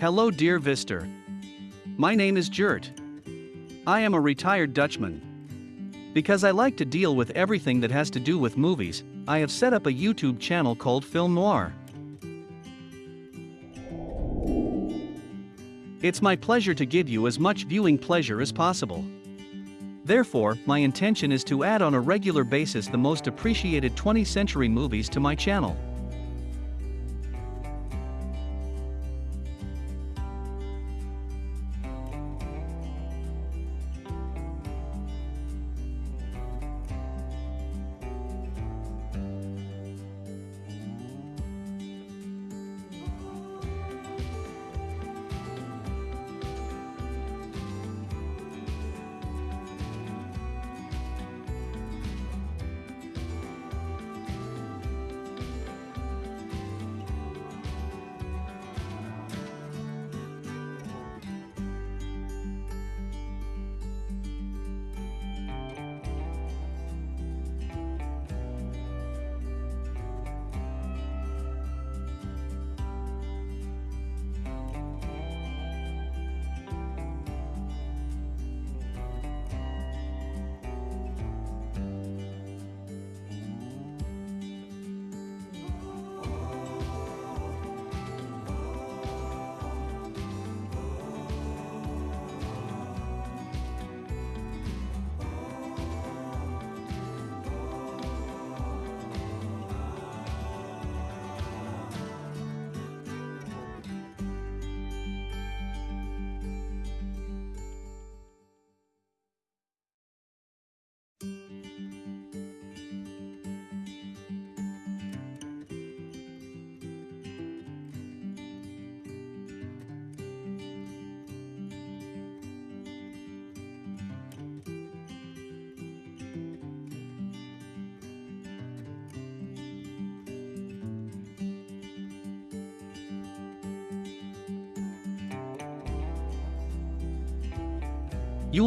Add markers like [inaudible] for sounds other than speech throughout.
Hello dear Vister. My name is Gert. I am a retired Dutchman. Because I like to deal with everything that has to do with movies, I have set up a YouTube channel called Film Noir. It's my pleasure to give you as much viewing pleasure as possible. Therefore, my intention is to add on a regular basis the most appreciated 20th century movies to my channel.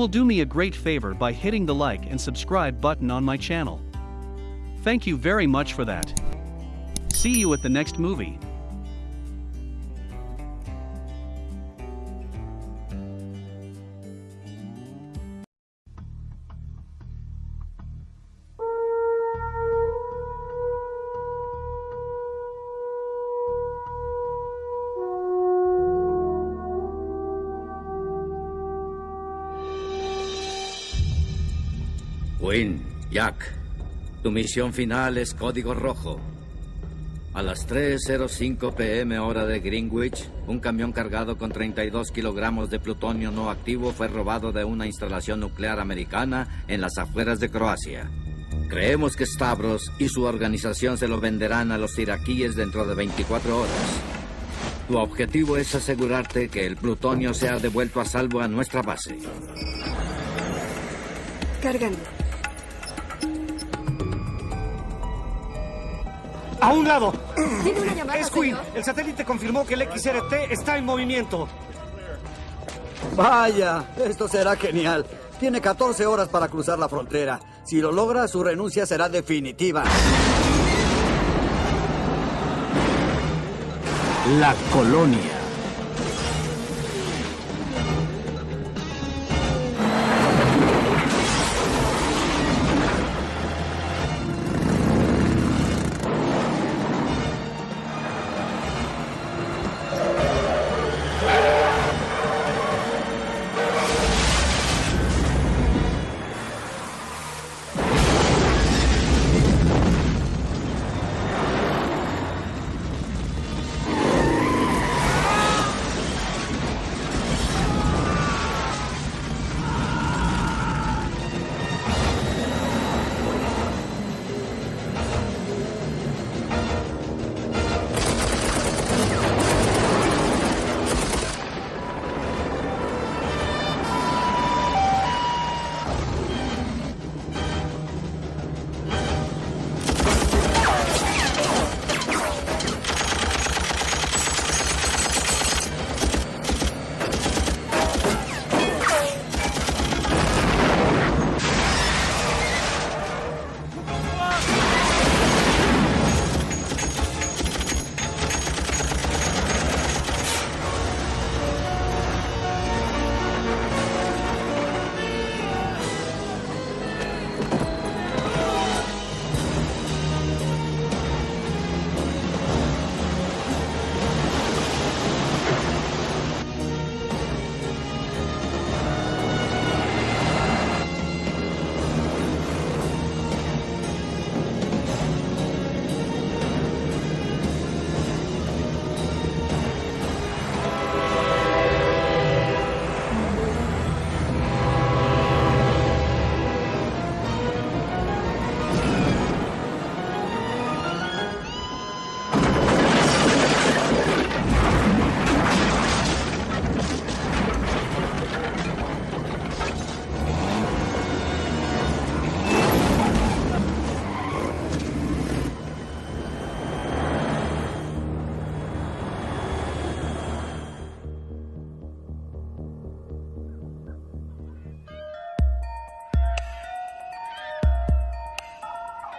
Will do me a great favor by hitting the like and subscribe button on my channel. Thank you very much for that. See you at the next movie. Jack, tu misión final es código rojo. A las 3.05 pm hora de Greenwich, un camión cargado con 32 kilogramos de plutonio no activo fue robado de una instalación nuclear americana en las afueras de Croacia. Creemos que Stavros y su organización se lo venderán a los iraquíes dentro de 24 horas. Tu objetivo es asegurarte que el plutonio sea devuelto a salvo a nuestra base. Cargando. ¡A un lado! Tiene una llamada, Es Quinn. señor. El satélite confirmó que el XRT está en movimiento. Vaya, esto será genial. Tiene 14 horas para cruzar la frontera. Si lo logra, su renuncia será definitiva. La colonia.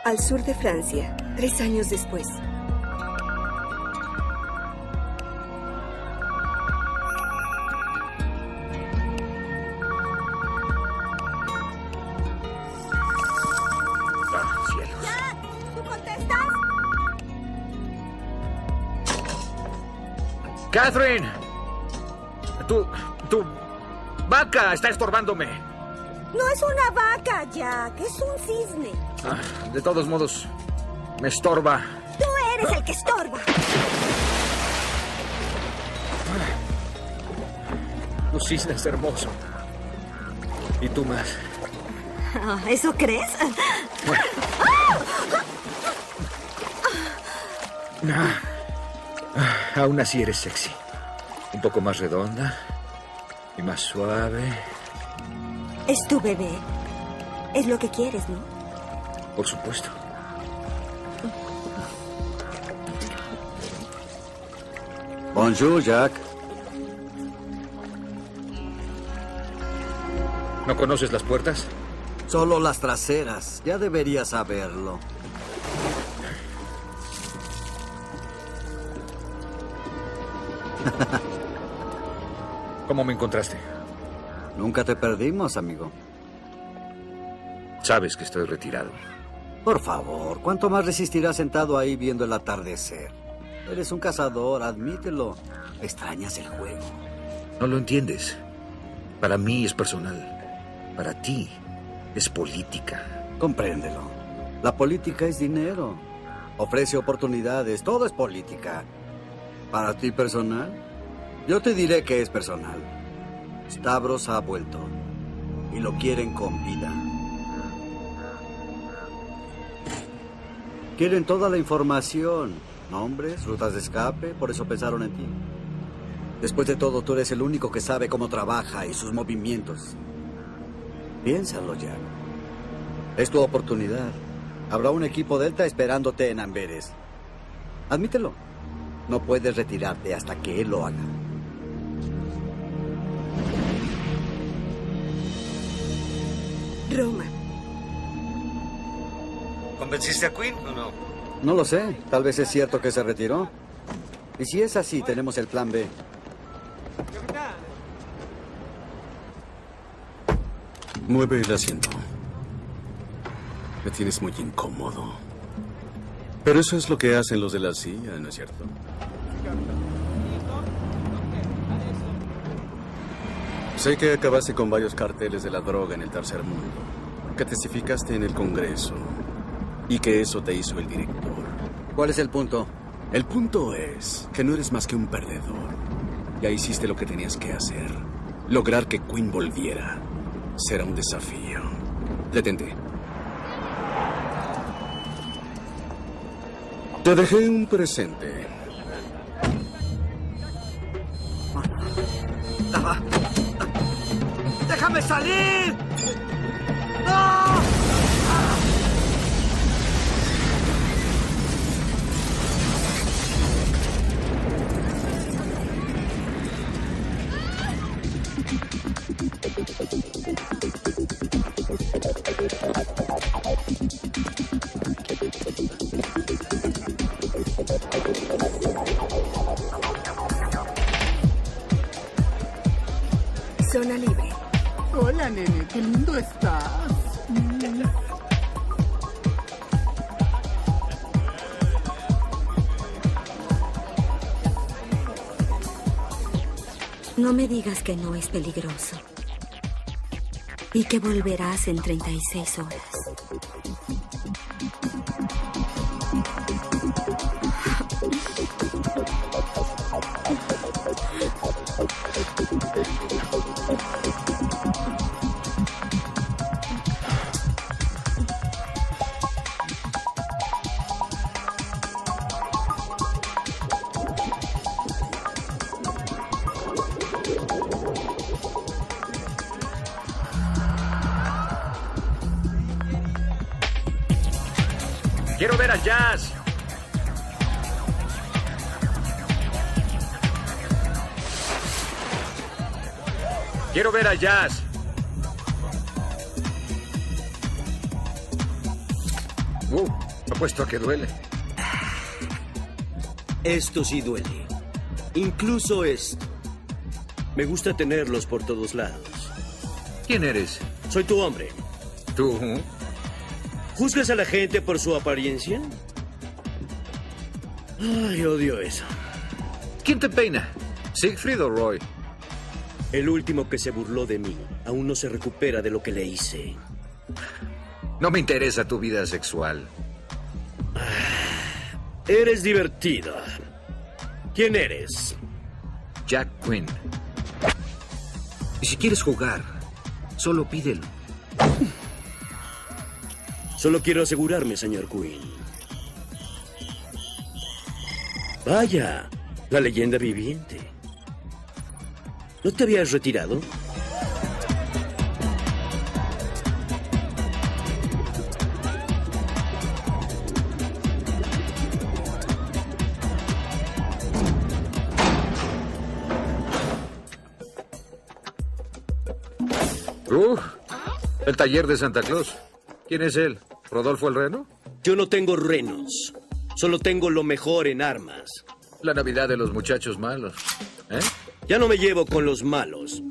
Al sur de Francia, tres años después. ¡Catherine! Tu. tu. vaca está estorbándome. Es una vaca, Jack. Es un cisne. Ah, de todos modos, me estorba. Tú eres el que estorba. Tu cisne es hermoso. Y tú más. Ah, ¿Eso crees? Ah, ah, aún así eres sexy. Un poco más redonda y más suave. Es tu bebé. Es lo que quieres, ¿no? Por supuesto. Bonjour, Jack. ¿No conoces las puertas? Solo las traseras. Ya deberías saberlo. ¿Cómo me encontraste? Nunca te perdimos, amigo. Sabes que estoy retirado. Por favor, ¿cuánto más resistirás sentado ahí viendo el atardecer? Eres un cazador, admítelo. Extrañas el juego. No lo entiendes. Para mí es personal. Para ti es política. Compréndelo. La política es dinero. Ofrece oportunidades. Todo es política. Para ti personal, yo te diré que es personal. Stavros ha vuelto. Y lo quieren con vida. Quieren toda la información. Nombres, rutas de escape, por eso pensaron en ti. Después de todo, tú eres el único que sabe cómo trabaja y sus movimientos. Piénsalo, Jack. Es tu oportunidad. Habrá un equipo Delta esperándote en Amberes. Admítelo. No puedes retirarte hasta que él lo haga. Roma. ¿Convenciste a Quinn o no? No lo sé. Tal vez es cierto que se retiró. Y si es así, tenemos el plan B. Mueve el asiento. Me tienes muy incómodo. Pero eso es lo que hacen los de la CIA, ¿no es cierto? Sé que acabaste con varios carteles de la droga en el tercer mundo, que testificaste en el Congreso y que eso te hizo el director. ¿Cuál es el punto? El punto es que no eres más que un perdedor. Ya hiciste lo que tenías que hacer. Lograr que Quinn volviera será un desafío. Detente. Te dejé un presente. Party! No me digas que no es peligroso. Y que volverás en 36 horas. Ver al jazz. Uh. Apuesto a que duele. Esto sí duele. Incluso esto. Me gusta tenerlos por todos lados. ¿Quién eres? Soy tu hombre. ¿Tú? ¿Juzgas a la gente por su apariencia? Ay, odio eso. ¿Quién te peina? ¿Siegfried o Roy? El último que se burló de mí aún no se recupera de lo que le hice. No me interesa tu vida sexual. Eres divertida. ¿Quién eres? Jack Quinn. Y si quieres jugar, solo pídelo. Solo quiero asegurarme, señor Quinn. Vaya, la leyenda viviente. ¿No te habías retirado? Uh, el taller de Santa Claus. ¿Quién es él? ¿Rodolfo el Reno? Yo no tengo renos. Solo tengo lo mejor en armas. La Navidad de los muchachos malos. ¿Eh? Ya no me llevo con los malos.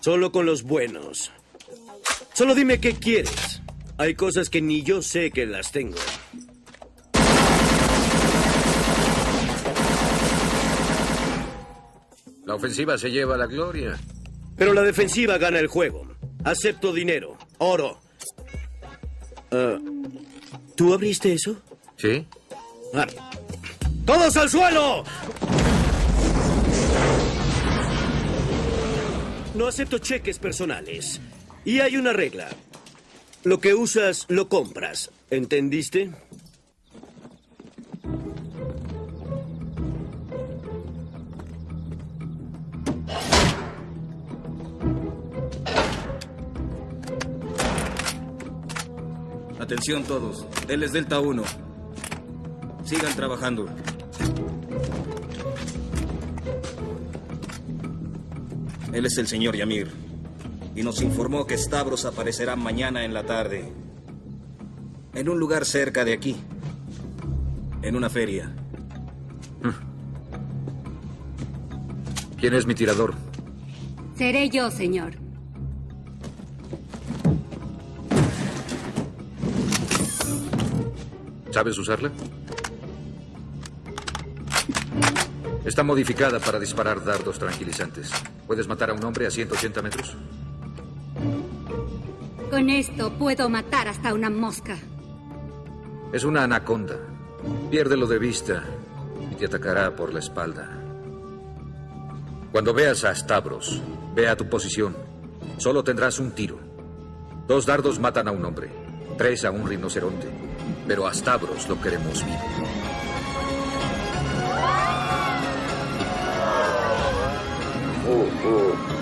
Solo con los buenos. Solo dime qué quieres. Hay cosas que ni yo sé que las tengo. La ofensiva se lleva la gloria. Pero la defensiva gana el juego. Acepto dinero. Oro. Ah, ¿Tú abriste eso? ¿Sí? Ah. ¡Todos al suelo! No acepto cheques personales. Y hay una regla. Lo que usas, lo compras. ¿Entendiste? Atención todos. Él es Delta 1. Sigan trabajando. Él es el señor Yamir. Y nos informó que Stavros aparecerá mañana en la tarde. En un lugar cerca de aquí. En una feria. ¿Quién es mi tirador? Seré yo, señor. ¿Sabes usarla? Está modificada para disparar dardos tranquilizantes. ¿Puedes matar a un hombre a 180 metros? Con esto puedo matar hasta una mosca. Es una anaconda. Piérdelo de vista y te atacará por la espalda. Cuando veas a Stavros, ve a tu posición. Solo tendrás un tiro. Dos dardos matan a un hombre, tres a un rinoceronte. Pero a Stavros lo queremos vivo. Delta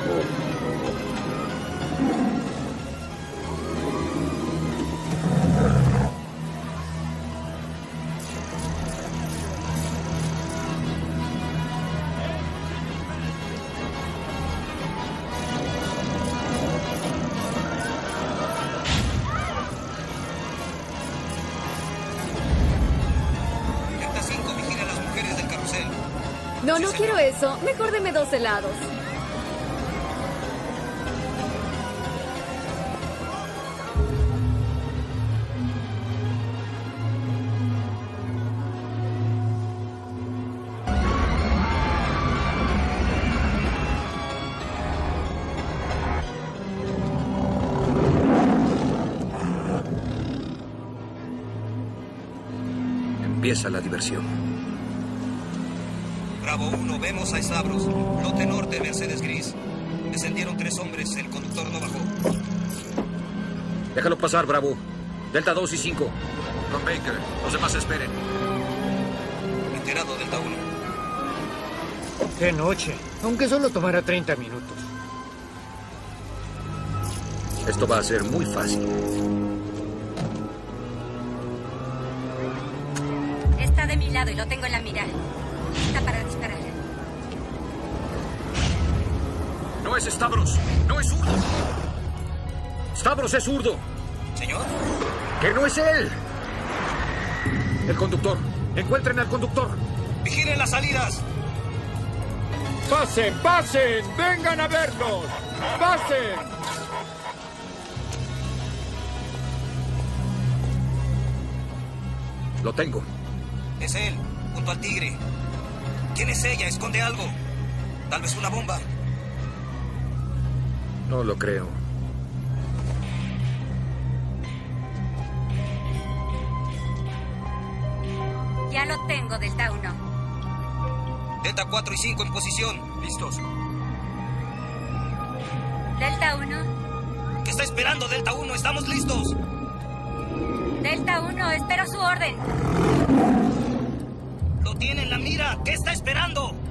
No, quiero eso. Mejor deme dos helados. Empieza la diversión. Bravo 1, vemos a Stavros. Lote norte, Mercedes Gris. Descendieron tres hombres, el conductor no bajó. Déjalo pasar, Bravo. Delta 2 y 5. Con Baker. Los demás esperen. Enterado, Delta 1. Qué noche. Aunque solo tomara 30 minutos. Esto va a ser muy fácil. Está de mi lado y lo tengo en la mira. Está para es Stavros. No es zurdo. Stavros es zurdo. ¿Señor? Que no es él. El conductor. Encuentren al conductor. Vigilen las salidas. ¡Pasen, pasen! ¡Vengan a vernos! ¡Pasen! Lo tengo. Es él, junto al tigre. ¿Quién es ella? Esconde algo. Tal vez una bomba. No lo creo. Ya lo tengo, Delta 1. Delta 4 y 5 en posición. Listos. Delta 1. ¿Qué está esperando, Delta 1? Estamos listos. Delta 1, espero su orden. Lo tiene en la mira. ¿Qué está esperando?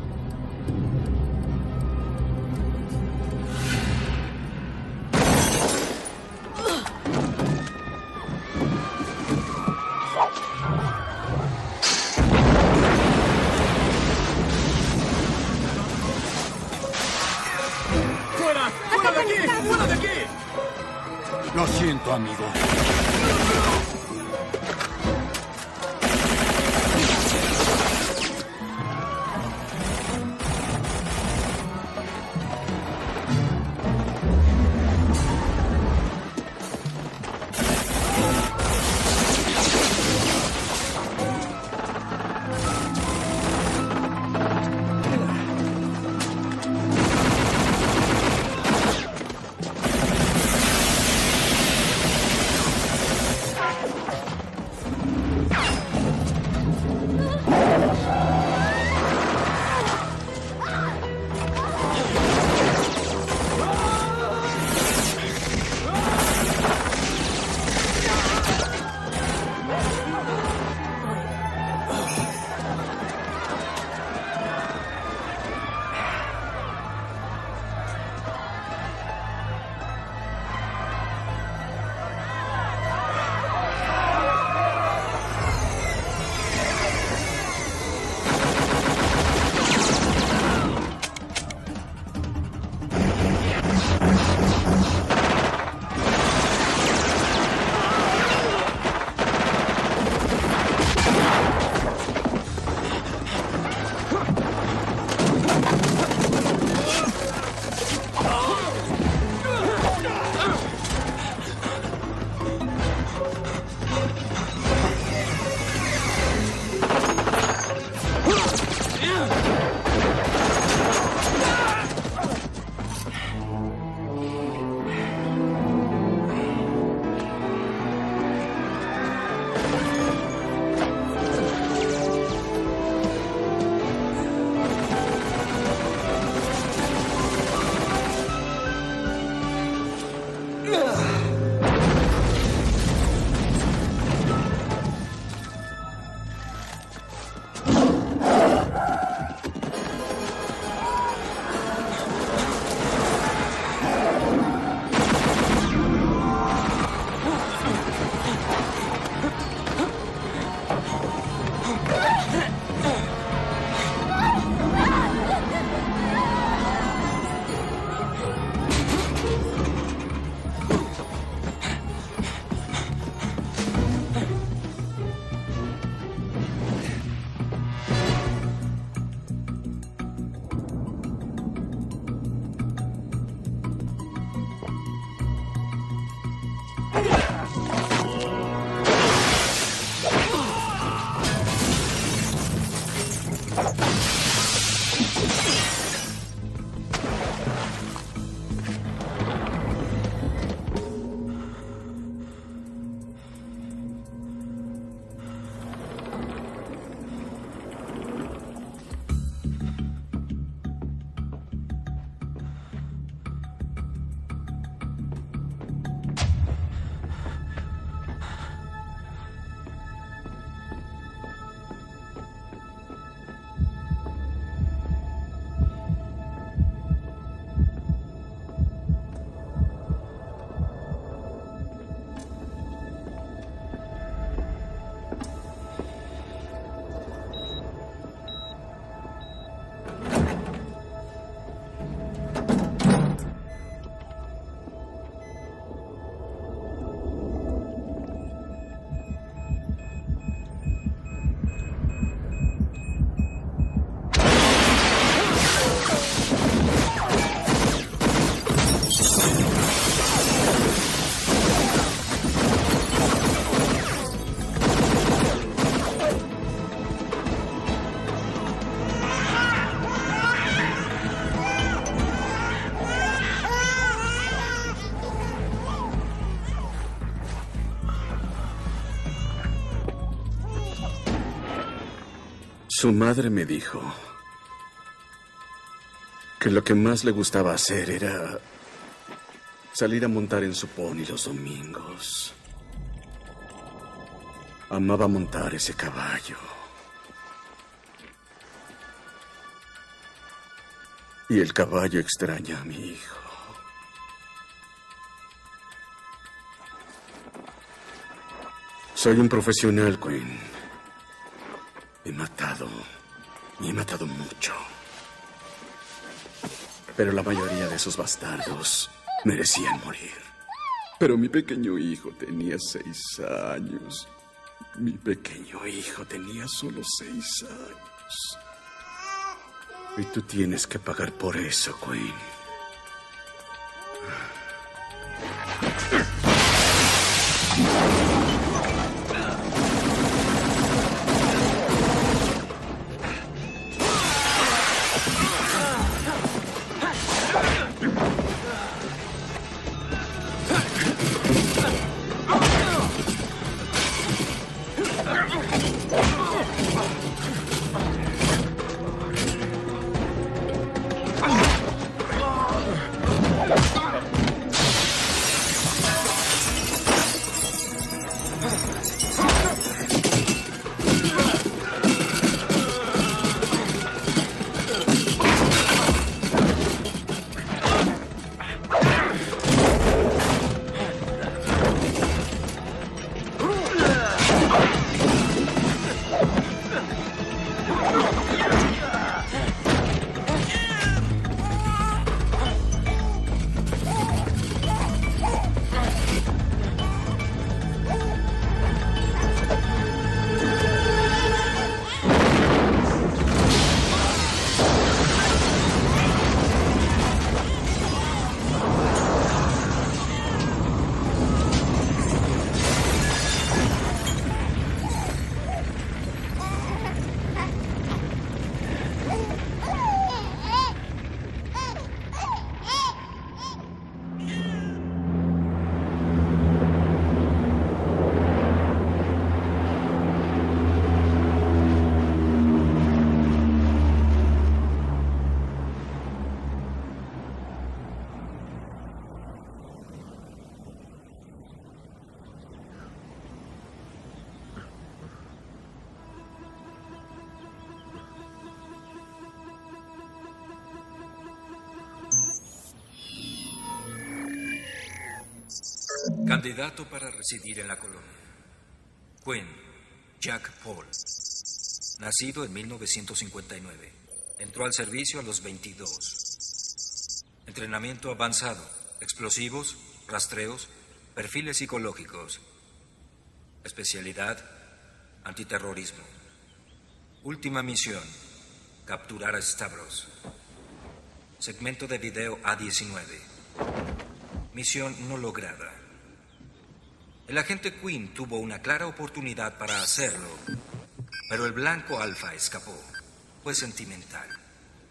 Su madre me dijo que lo que más le gustaba hacer era salir a montar en su pony los domingos. Amaba montar ese caballo. Y el caballo extraña a mi hijo. Soy un profesional, Queen. He matado. Y he matado mucho. Pero la mayoría de esos bastardos merecían morir. Pero mi pequeño hijo tenía seis años. Mi pequeño hijo tenía solo seis años. Y tú tienes que pagar por eso, Queen. Candidato para residir en la colonia. Quinn, Jack Paul. Nacido en 1959. Entró al servicio a los 22. Entrenamiento avanzado. Explosivos, rastreos, perfiles psicológicos. Especialidad, antiterrorismo. Última misión, capturar a Stavros. Segmento de video A19. Misión no lograda. El agente Quinn tuvo una clara oportunidad para hacerlo, pero el blanco alfa escapó. Fue sentimental.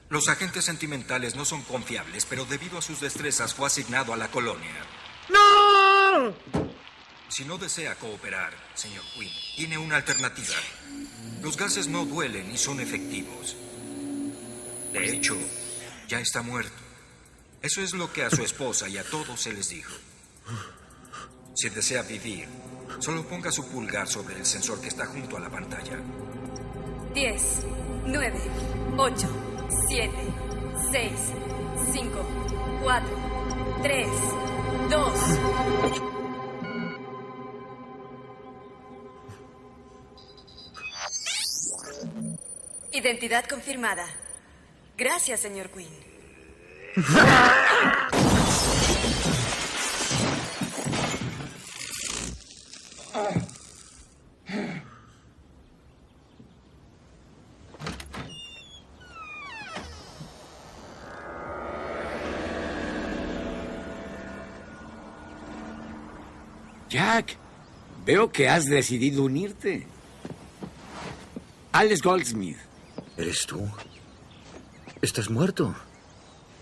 Los agentes sentimentales no son confiables, pero debido a sus destrezas fue asignado a la colonia. ¡No! Si no desea cooperar, señor Quinn, tiene una alternativa. Los gases no duelen y son efectivos. De hecho, ya está muerto. Eso es lo que a su esposa y a todos se les dijo. Si desea vivir, solo ponga su pulgar sobre el sensor que está junto a la pantalla. 10, 9, 8, 7, 6, 5, 4, 3, 2. Identidad confirmada. Gracias, señor Quinn. [laughs] Jack, veo que has decidido unirte. Alex Goldsmith. ¿Eres tú? Estás muerto.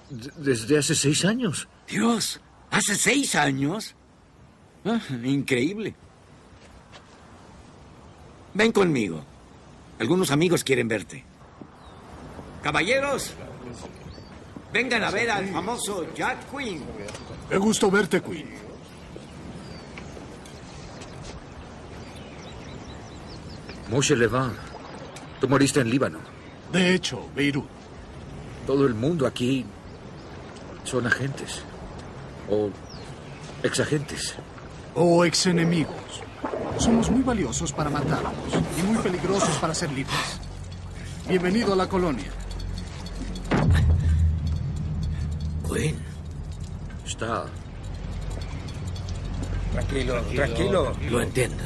D- desde hace seis años. Dios, ¿hace seis años? Ah, increíble. Ven conmigo. Algunos amigos quieren verte. Caballeros, vengan a ver al famoso Jack Quinn. Qué gusto verte, Quinn. Moshe Levan, tú moriste en Líbano. De hecho, Beirut. Todo el mundo aquí son agentes. O exagentes. O exenemigos. Somos muy valiosos para matarnos y muy peligrosos para ser libres. Bienvenido a la colonia. Quinn. Está. Tranquilo, tranquilo. Lo entiendo.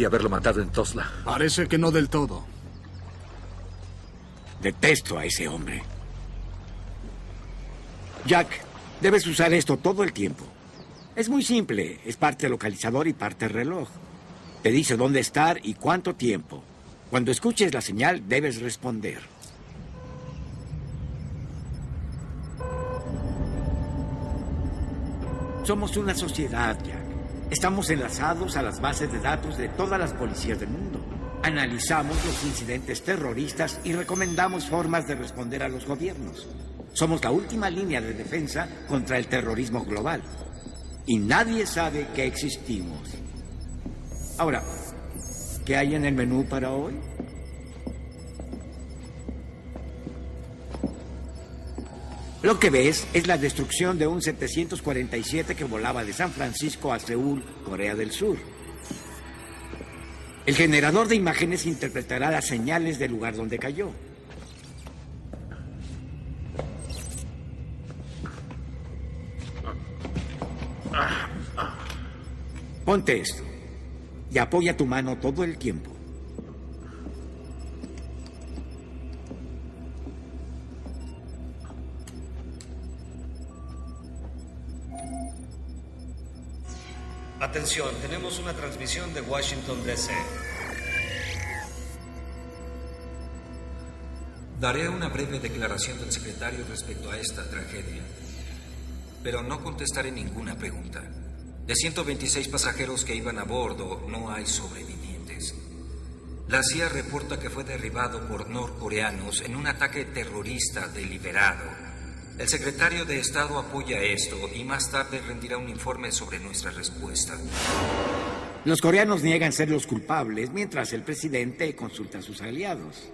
Creí haberlo matado en Tosla. Parece que no del todo. Detesto a ese hombre. Jack, debes usar esto todo el tiempo. Es muy simple. Es parte localizador y parte reloj. Te dice dónde estar y cuánto tiempo. Cuando escuches la señal, debes responder. Somos una sociedad, Jack. Estamos enlazados a las bases de datos de todas las policías del mundo. Analizamos los incidentes terroristas y recomendamos formas de responder a los gobiernos. Somos la última línea de defensa contra el terrorismo global. Y nadie sabe que existimos. Ahora, ¿qué hay en el menú para hoy? Lo que ves es la destrucción de un 747 que volaba de San Francisco a Seúl, Corea del Sur. El generador de imágenes interpretará las señales del lugar donde cayó. Ponte esto y apoya tu mano todo el tiempo. Atención, tenemos una transmisión de Washington, D.C. Daré una breve declaración del secretario respecto a esta tragedia, pero no contestaré ninguna pregunta. De 126 pasajeros que iban a bordo, no hay sobrevivientes. La CIA reporta que fue derribado por norcoreanos en un ataque terrorista deliberado. El secretario de Estado apoya esto y más tarde rendirá un informe sobre nuestra respuesta. Los coreanos niegan ser los culpables, mientras el presidente consulta a sus aliados.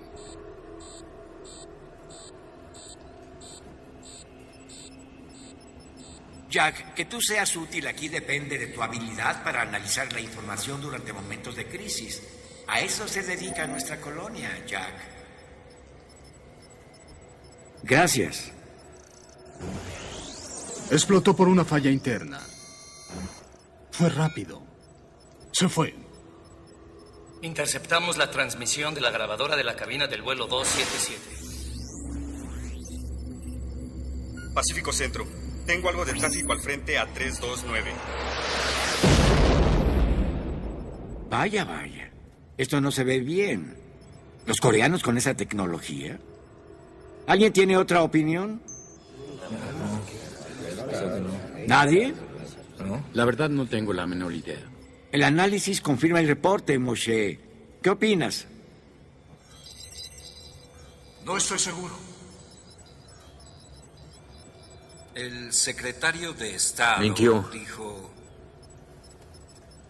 Jack, que tú seas útil aquí depende de tu habilidad para analizar la información durante momentos de crisis. A eso se dedica nuestra colonia, Jack. Gracias. Explotó por una falla interna. Fue rápido. Se fue. Interceptamos la transmisión de la grabadora de la cabina del vuelo 277. Pacífico Centro. Tengo algo de tráfico al frente a 329. Vaya, vaya. Esto no se ve bien. ¿Los coreanos con esa tecnología? ¿Alguien tiene otra opinión? ¿Nadie? La verdad no tengo la menor idea. El análisis confirma el reporte, Moshe. ¿Qué opinas? No estoy seguro. El secretario de Estado Mintió. dijo...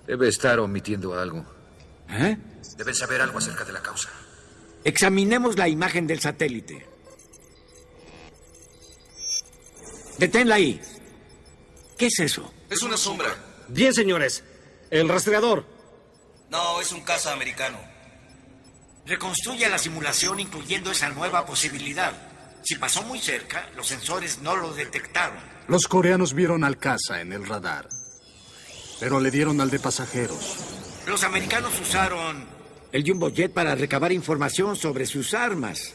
Debe estar omitiendo algo. ¿Eh? Deben saber algo acerca de la causa. Examinemos la imagen del satélite. Deténla ahí. ¿Qué es eso? Es una sombra. Bien, señores. El rastreador. No, es un caza americano. Reconstruye la simulación incluyendo esa nueva posibilidad. Si pasó muy cerca, los sensores no lo detectaron. Los coreanos vieron al caza en el radar. Pero le dieron al de pasajeros. Los americanos usaron el Jumbo Jet para recabar información sobre sus armas.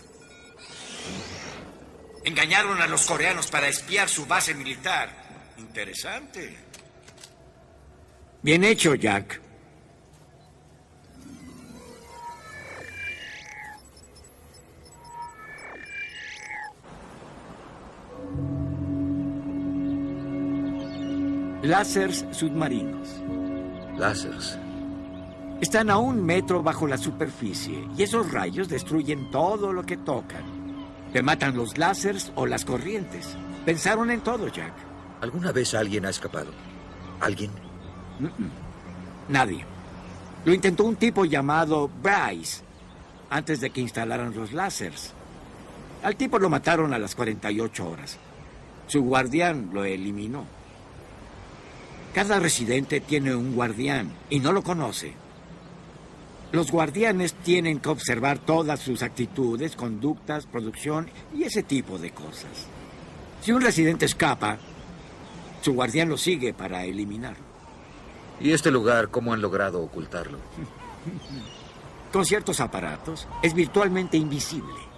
Engañaron a los coreanos para espiar su base militar. Interesante. Bien hecho, Jack. Láseres submarinos. Láseres. Están a un metro bajo la superficie y esos rayos destruyen todo lo que tocan. Te matan los láseres o las corrientes. Pensaron en todo, Jack. ¿Alguna vez alguien ha escapado? ¿Alguien? Mm, mm. Nadie. Lo intentó un tipo llamado Bryce antes de que instalaran los láseres. Al tipo lo mataron a las 48 horas. Su guardián lo eliminó. Cada residente tiene un guardián y no lo conoce. Los guardianes tienen que observar todas sus actitudes, conductas, producción y ese tipo de cosas. Si un residente escapa, su guardián lo sigue para eliminarlo. ¿Y este lugar cómo han logrado ocultarlo? [laughs] Con ciertos aparatos, es virtualmente invisible.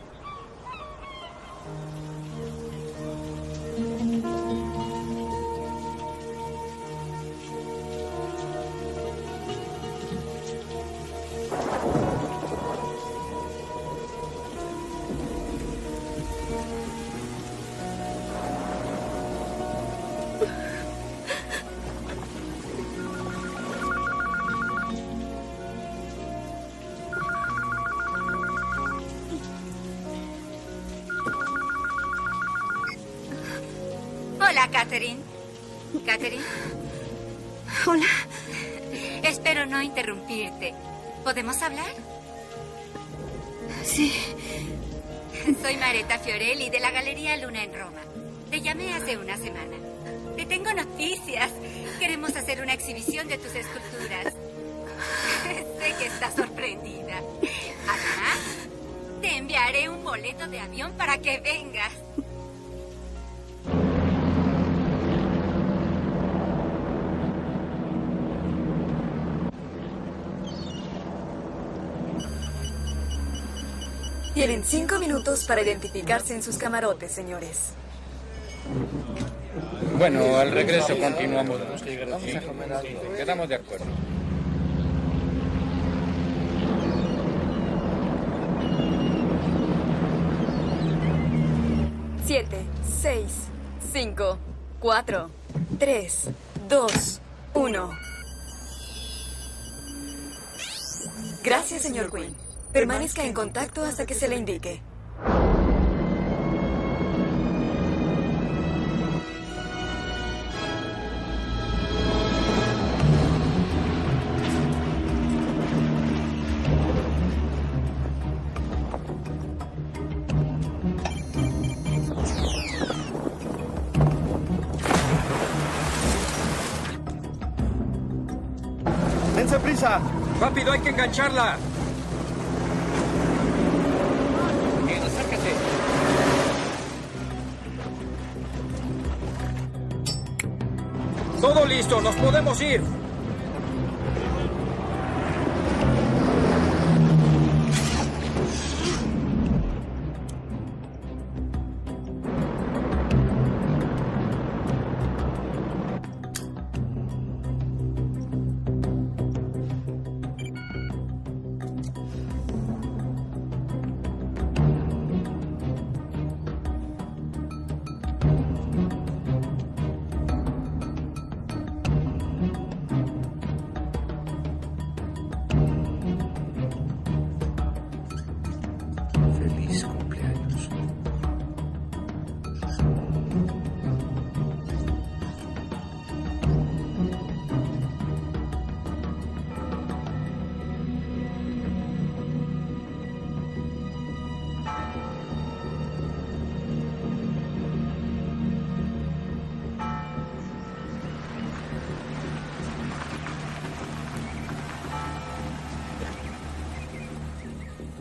Para identificarse en sus camarotes, señores. Bueno, al regreso continuamos. Quedamos de acuerdo. Siete, seis, cinco, cuatro, tres, dos, uno. Gracias, señor Quinn. Permanezca en contacto hasta que se le indique. Engancharla! Acércate. Todo listo, nos podemos ir.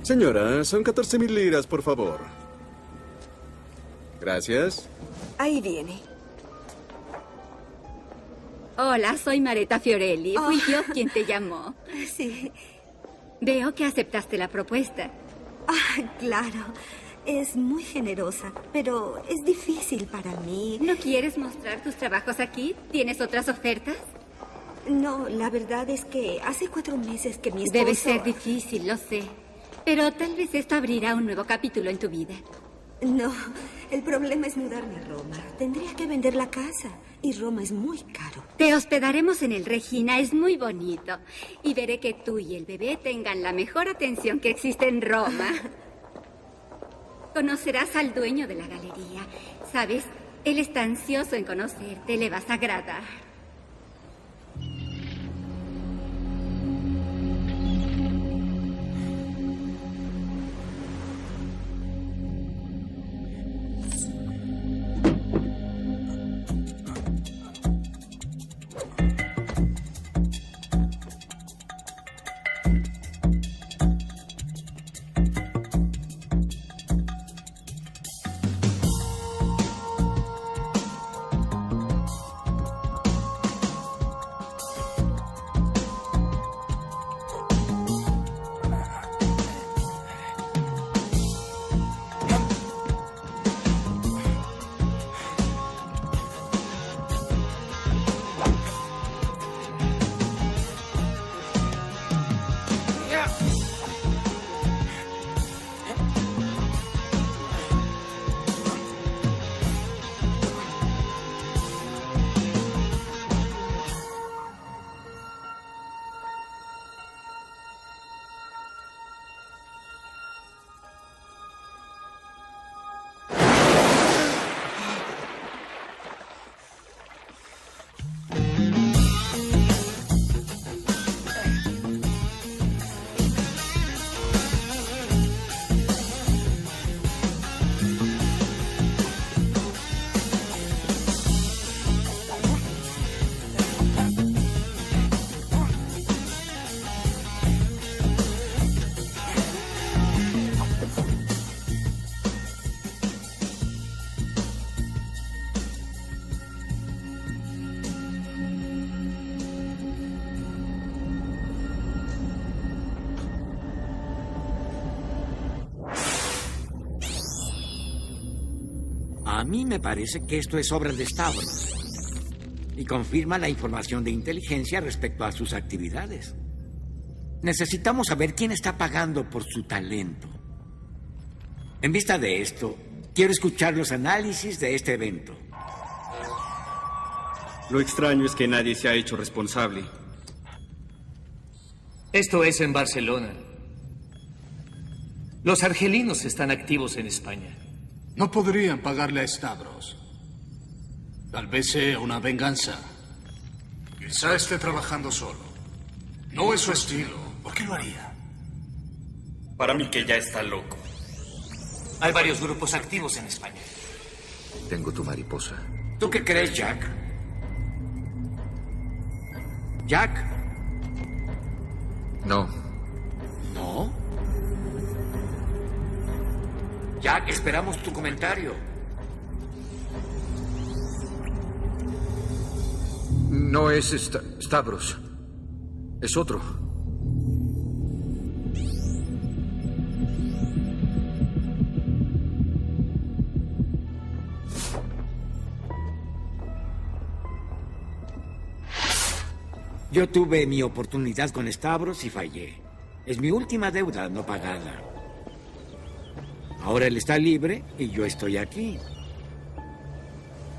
Señora, son 14 mil liras, por favor. Gracias. Ahí viene. Hola, soy Mareta Fiorelli. Fui Oh. yo quien te llamó. [laughs] Sí. Veo que aceptaste la propuesta. Ah, claro. Es muy generosa, pero es difícil para mí. ¿No quieres mostrar tus trabajos aquí? ¿Tienes otras ofertas? No, la verdad es que hace cuatro meses que mi esposo... Debe ser difícil, lo sé. Pero tal vez esto abrirá un nuevo capítulo en tu vida. No, el problema es mudarme a Roma. Tendría que vender la casa. Y Roma es muy caro. Te hospedaremos en el Regina, es muy bonito. Y veré que tú y el bebé tengan la mejor atención que existe en Roma. [laughs] Conocerás al dueño de la galería. ¿Sabes? Él está ansioso en conocerte, le vas a agradar. Mí me parece que esto es obra de Stavros. Y confirma la información de inteligencia respecto a sus actividades. Necesitamos saber quién está pagando por su talento. En vista de esto, quiero escuchar los análisis de este evento. Lo extraño es que nadie se ha hecho responsable. Esto es en Barcelona. Los argelinos están activos en España. No podrían pagarle a Stavros. Tal vez sea una venganza. Quizá esté trabajando solo. No es su estilo. ¿Por qué lo haría? Para mí que ya está loco. Hay varios grupos activos en España. Tengo tu mariposa. ¿Tú qué crees, Jack? Jack. No. ¿No? Jack, esperamos tu comentario. No es Sta- Stavros. Es otro. Yo tuve mi oportunidad con Stavros y fallé. Es mi última deuda no pagada. Ahora él está libre y yo estoy aquí.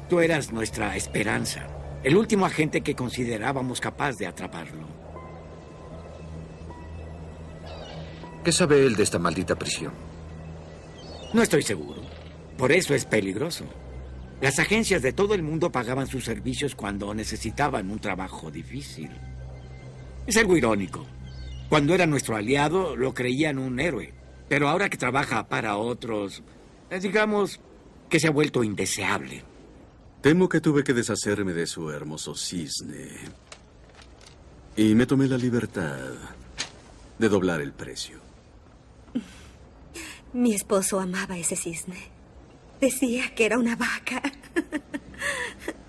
Tú eras nuestra esperanza, el último agente que considerábamos capaz de atraparlo. ¿Qué sabe él de esta maldita prisión? No estoy seguro. Por eso es peligroso. Las agencias de todo el mundo pagaban sus servicios cuando necesitaban un trabajo difícil. Es algo irónico. Cuando era nuestro aliado, lo creían un héroe. Pero ahora que trabaja para otros, eh, digamos que se ha vuelto indeseable. Temo que tuve que deshacerme de su hermoso cisne. Y me tomé la libertad de doblar el precio. [laughs] Mi esposo amaba ese cisne. Decía que era una vaca. [laughs]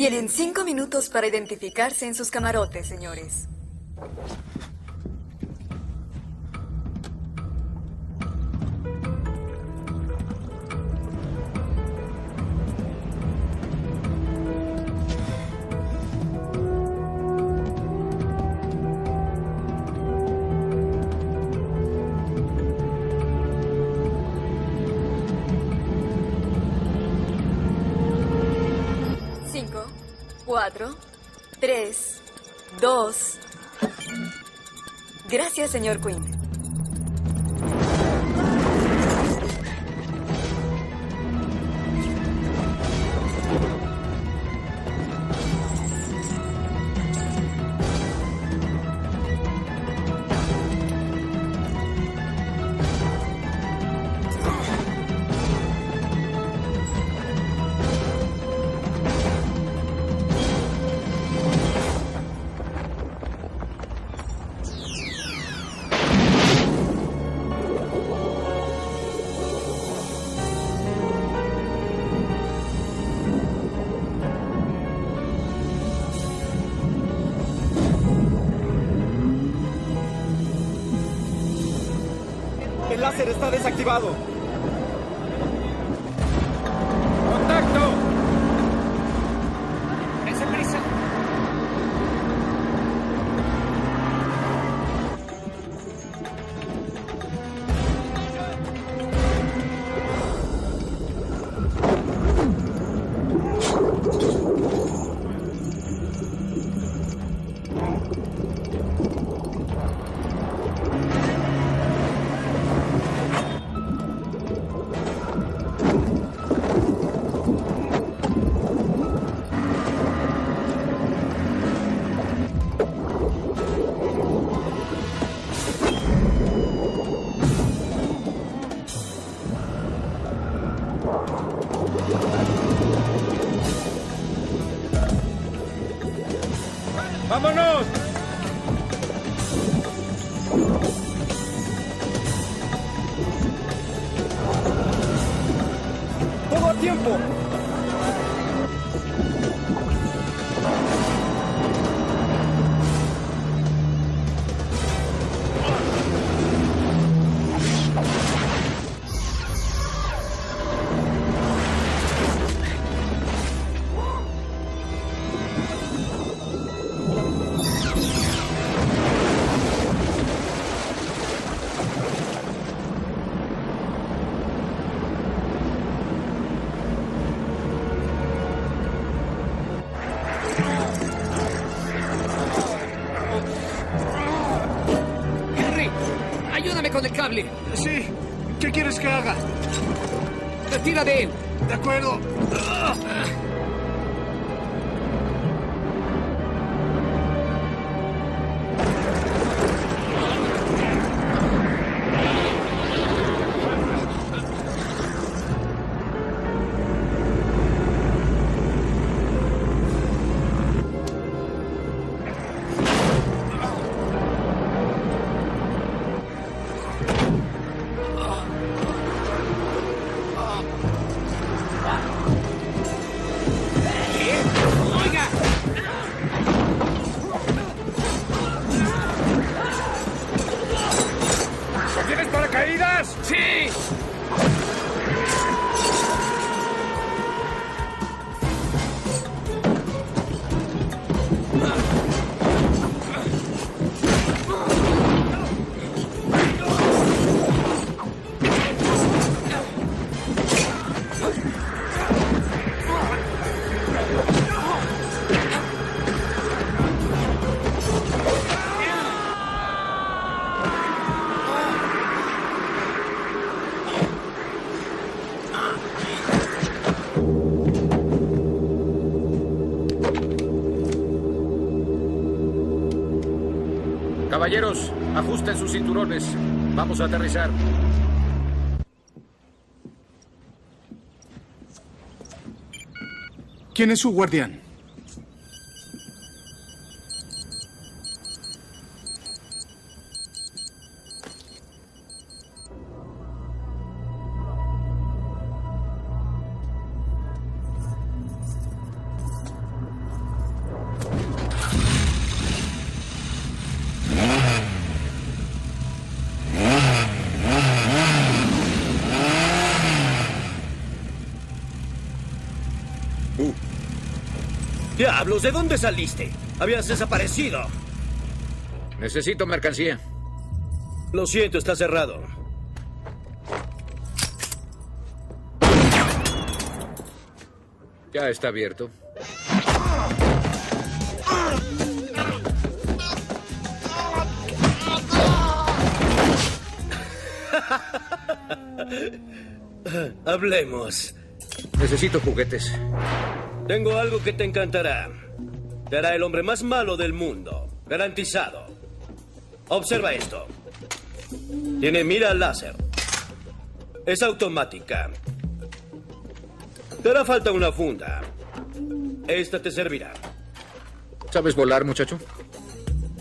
Tienen cinco minutos para identificarse en sus camarotes, señores. cuatro, tres, dos. Gracias, señor Quinn. Que haga? Retira de él. De acuerdo. Cinturones. Vamos a aterrizar. ¿Quién es su guardián? ¿De dónde saliste? Habías desaparecido. Necesito mercancía. Lo siento, está cerrado. Ya está abierto. [laughs] Hablemos. Necesito juguetes. Tengo algo que te encantará. Te hará el hombre más malo del mundo. Garantizado. Observa esto. Tiene mira láser. Es automática. Te hará falta una funda. Esta te servirá. ¿Sabes volar, muchacho?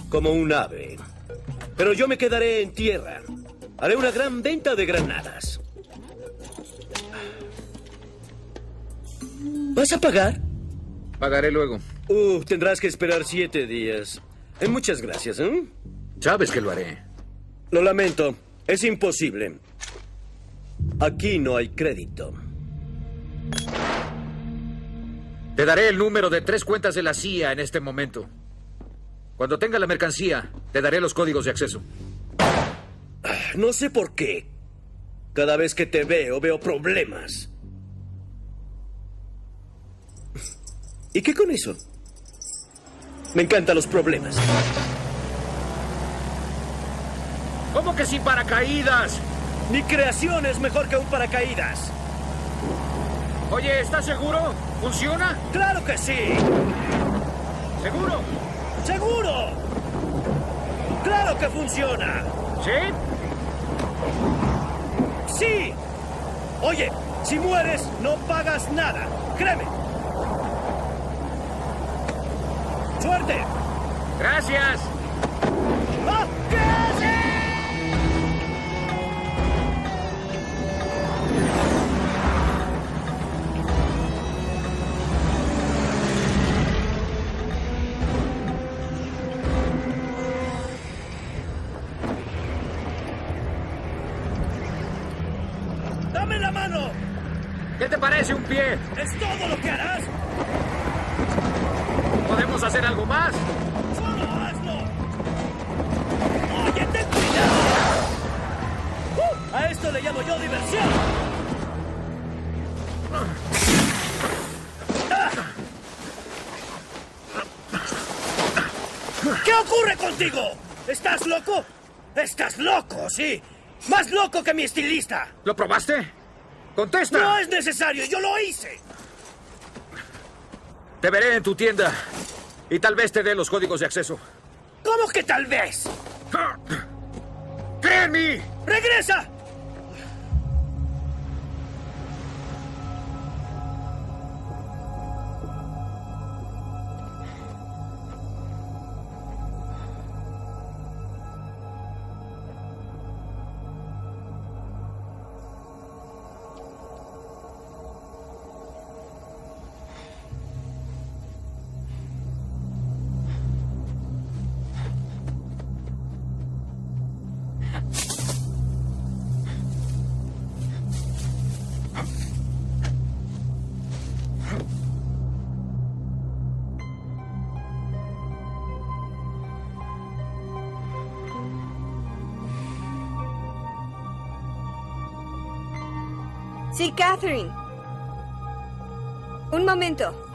Como un ave. Pero yo me quedaré en tierra. Haré una gran venta de granadas. ¿Vas a pagar? Pagaré luego. Uh, tendrás que esperar siete días. Eh, muchas gracias, ¿eh? Sabes que lo haré. Lo lamento. Es imposible. Aquí no hay crédito. Te daré el número de tres cuentas de la CIA en este momento. Cuando tenga la mercancía, te daré los códigos de acceso. No sé por qué. Cada vez que te veo, veo problemas. ¿Y qué con eso? Me encantan los problemas. ¿Cómo que sin paracaídas? Mi creación es mejor que un paracaídas. Oye, ¿estás seguro? ¿Funciona? ¡Claro que sí! ¿Seguro? ¡Seguro! ¡Claro que funciona! ¿Sí? ¡Sí! Oye, si mueres, no pagas nada. Créeme. ¡Suerte! Gracias. ¡Ah! ¿Qué haces? ¡Dame la mano! ¿Qué te parece un pie? ¿Es todo lo que harás? ¿Podemos hacer algo más? ¡Solo hazlo! ¡Oye, ten cuidado! ¡Uh! a esto le llamo yo diversión. ¿Qué ocurre contigo? ¿Estás loco? Estás loco, sí. Más loco que mi estilista. ¿Lo probaste? ¡Contesta! No es necesario, yo lo hice. Te veré en tu tienda. Y tal vez te dé los códigos de acceso. ¿Cómo que tal vez? ¡Cree en mí! ¡Regresa! Sí, Catherine. Un momento.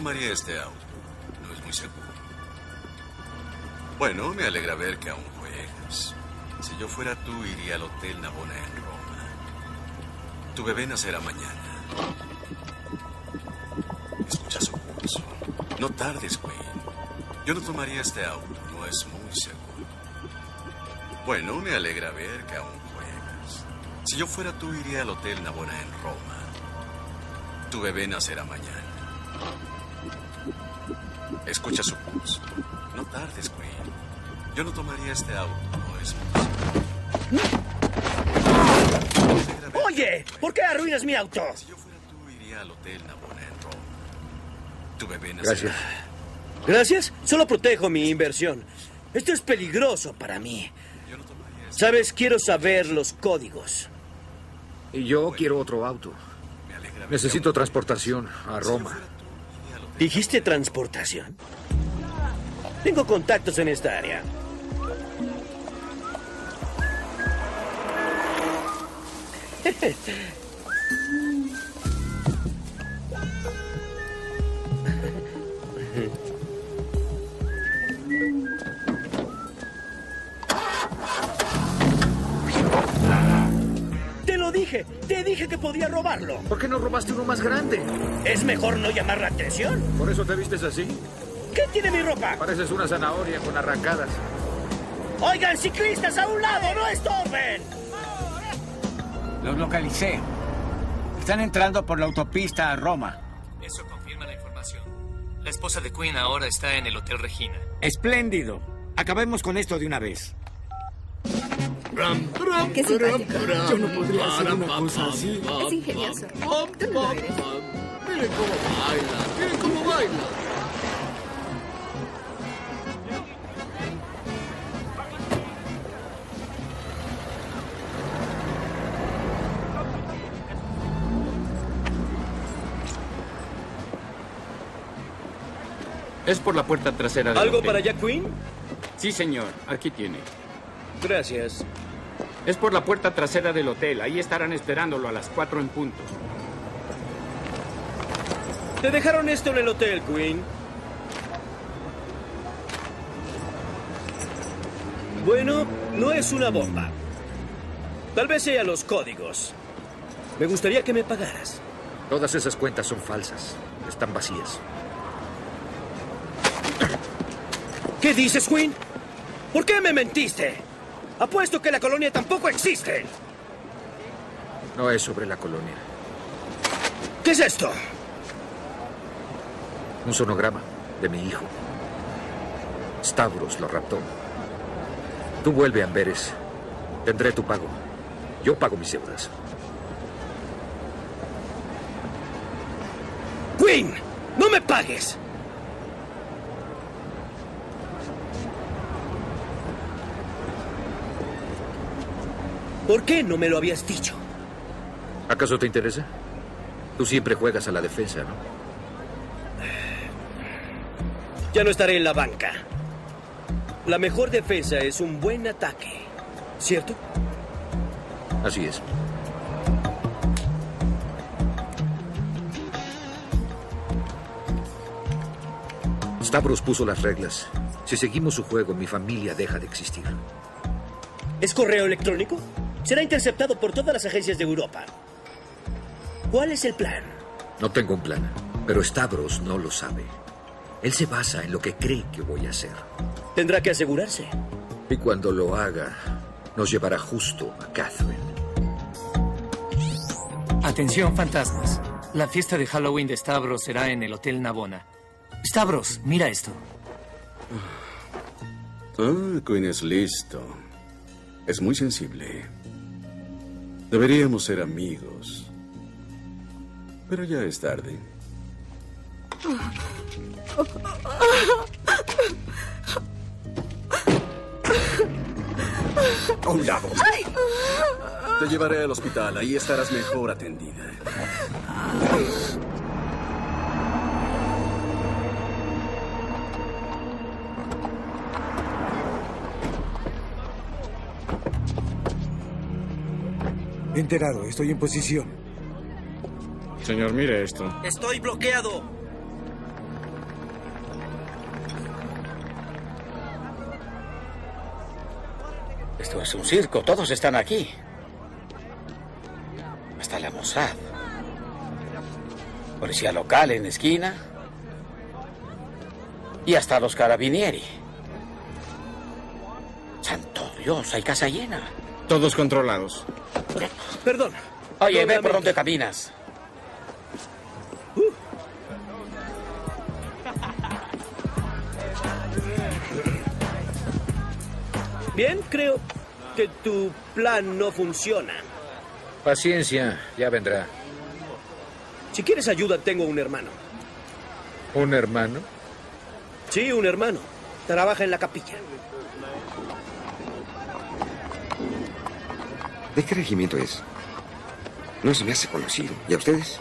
Tomaría este auto. No es muy seguro. Bueno, me alegra ver que aún juegas. Si yo fuera tú, iría al Hotel Navona en Roma. Tu bebé nacerá mañana. Escucha su pulso. No tardes, Wayne. Yo no tomaría este auto. No es muy seguro. Bueno, me alegra ver que aún juegas. Si yo fuera tú, iría al Hotel Navona en Roma. Tu bebé nacerá mañana. Escucha su pulso. No tardes, Wayne. Yo no tomaría este auto. No es seguro. Oye, ¿por qué arruinas mi auto? Si yo fuera tú, iría al Hotel en. Tu bebé. Gracias. Gracias. Solo protejo mi inversión. Esto es peligroso para mí. Sabes, quiero saber los códigos. Y yo quiero otro auto. Necesito transportación a Roma. ¿Dijiste transportación? Tengo contactos en esta área. Dije, te dije que podía robarlo. ¿Por qué no robaste uno más grande? Es mejor no llamar la atención. ¿Por eso te vistes así? ¿Qué tiene mi ropa? Pareces una zanahoria con arrancadas. Oigan, ciclistas a un lado, no estorben. Los localicé. Están entrando por la autopista a Roma. Eso confirma la información. La esposa de Queen ahora está en el Hotel Regina. Espléndido. Acabemos con esto de una vez. Qué simpático. Yo no podría hacer una cosa así. Es ingenioso. Tú no lo eres. Miren cómo baila, miren cómo baila. Es por la puerta trasera del ¿Algo hotel. para Jack Quinn? Sí, señor. Aquí tiene. Gracias. Es por la puerta trasera del hotel. Ahí estarán esperándolo a las cuatro en punto. Te dejaron esto en el hotel, Queen. Bueno, no es una bomba. Tal vez sea los códigos. Me gustaría que me pagaras. Todas esas cuentas son falsas. Están vacías. ¿Qué dices, Queen? ¿Por qué me mentiste? Apuesto que la colonia tampoco existe. No es sobre la colonia. ¿Qué es esto? Un sonograma de mi hijo. Stavros lo raptó. Tú vuelve a Amberes. Tendré tu pago. Yo pago mis deudas. Queen, no me pagues. ¿Por qué no me lo habías dicho? ¿Acaso te interesa? Tú siempre juegas a la defensa, ¿no? Ya no estaré en la banca. La mejor defensa es un buen ataque, ¿cierto? Así es. Stavros puso las reglas. Si seguimos su juego, mi familia deja de existir. ¿Es correo electrónico? Será interceptado por todas las agencias de Europa. ¿Cuál es el plan? No tengo un plan, pero Stavros no lo sabe. Él se basa en lo que cree que voy a hacer. Tendrá que asegurarse. Y cuando lo haga, nos llevará justo a Catherine. Atención, fantasmas. La fiesta de Halloween de Stavros será en el Hotel Navona. Stavros, mira esto. Ah, Queen es listo. Es muy sensible. Deberíamos ser amigos. Pero ya es tarde. A un lado. Te llevaré al hospital. Ahí estarás mejor atendida. Enterado, estoy en posición. Señor, mire esto. Estoy bloqueado. Esto es un circo, todos están aquí. Hasta la Mossad. Policía local en esquina. Y hasta los carabinieri. Santo Dios, hay casa llena. Todos controlados. Perdón. Oye, ve por dónde caminas. Bien, creo que tu plan no funciona. Paciencia, ya vendrá. Si quieres ayuda, tengo un hermano. ¿Un hermano? Sí, un hermano. Trabaja en la capilla. ¿De qué regimiento es? No se me hace conocido. ¿Y a ustedes?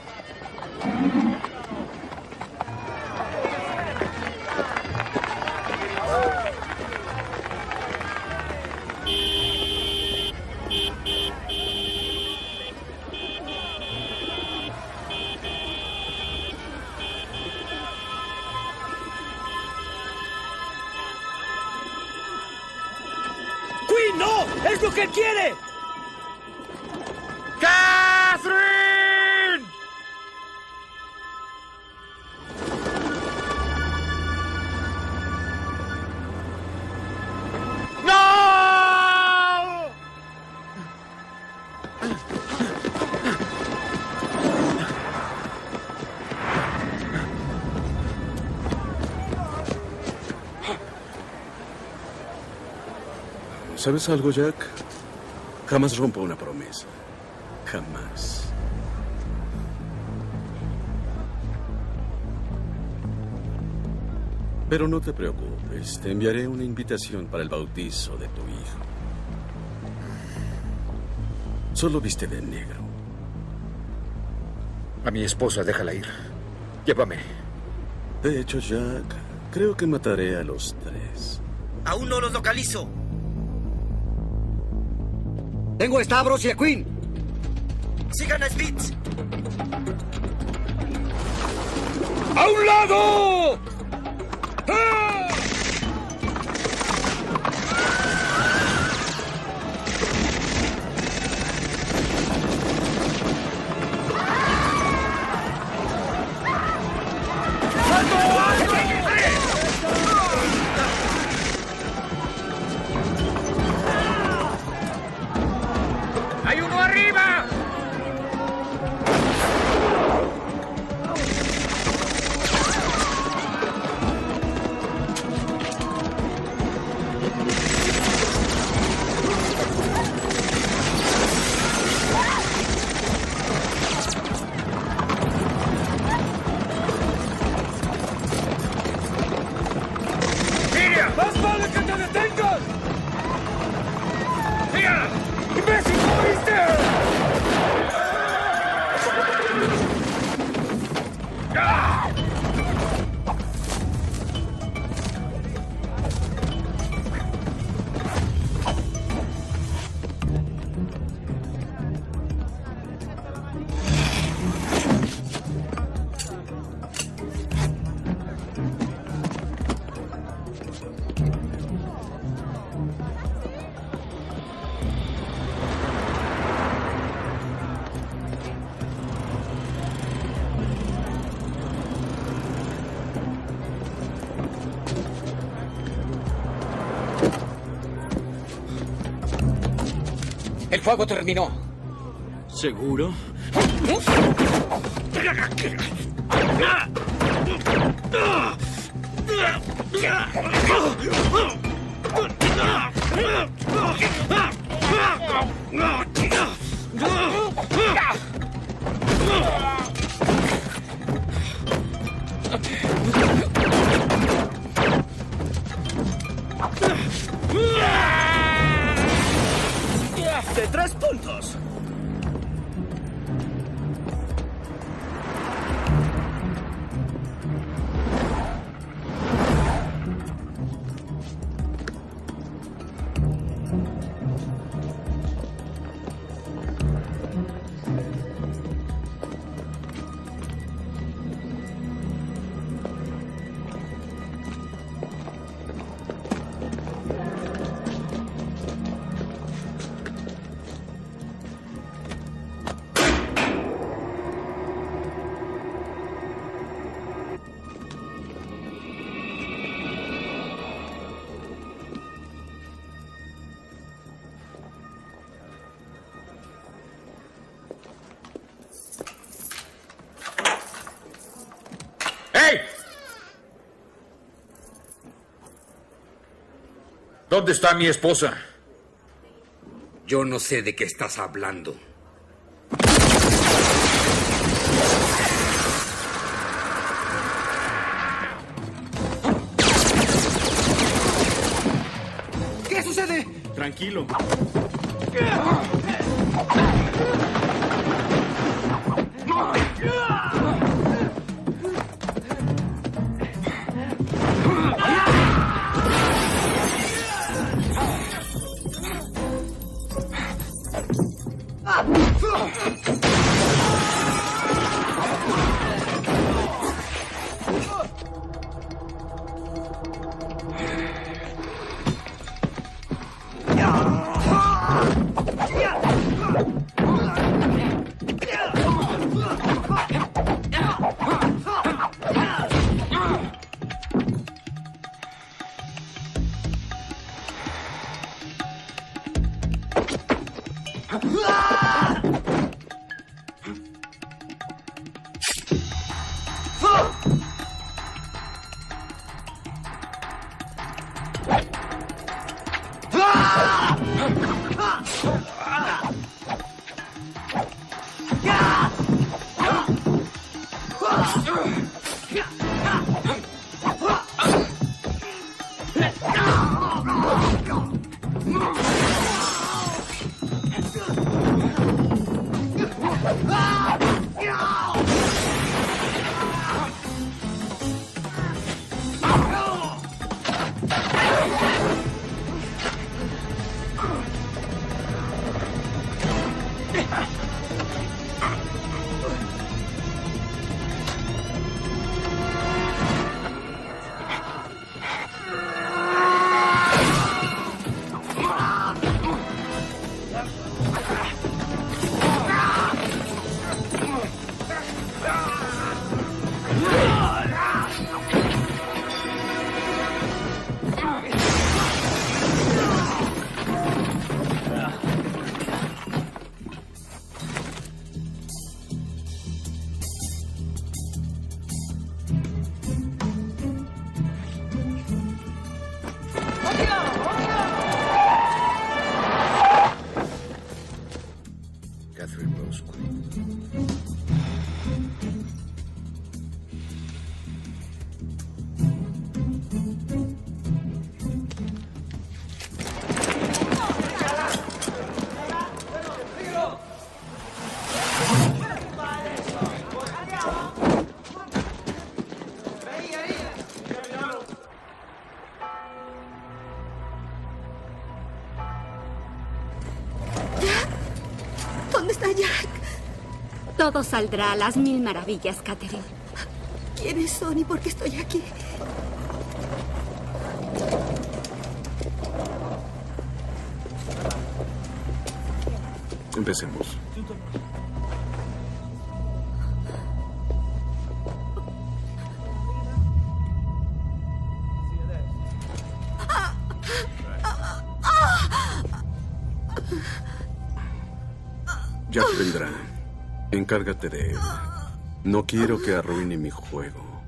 ¿Sabes algo, Jack? Jamás rompo una promesa. Jamás. Pero no te preocupes, te enviaré una invitación para el bautizo de tu hijo. Solo viste de negro. A mi esposa, déjala ir. Llévame. De hecho, Jack, creo que mataré a los tres. Aún no los localizo. Tengo a Stavros y a Queen. Sigan a Spitz. ¡A un lado! ¡Hay fuego terminó. ¿Seguro? ¿Dónde está mi esposa? Yo no sé de qué estás hablando. Todo saldrá a las mil maravillas, Catherine. ¿Quiénes son y por qué estoy aquí? Empecemos. Encárgate de él. No quiero que arruine mi juego.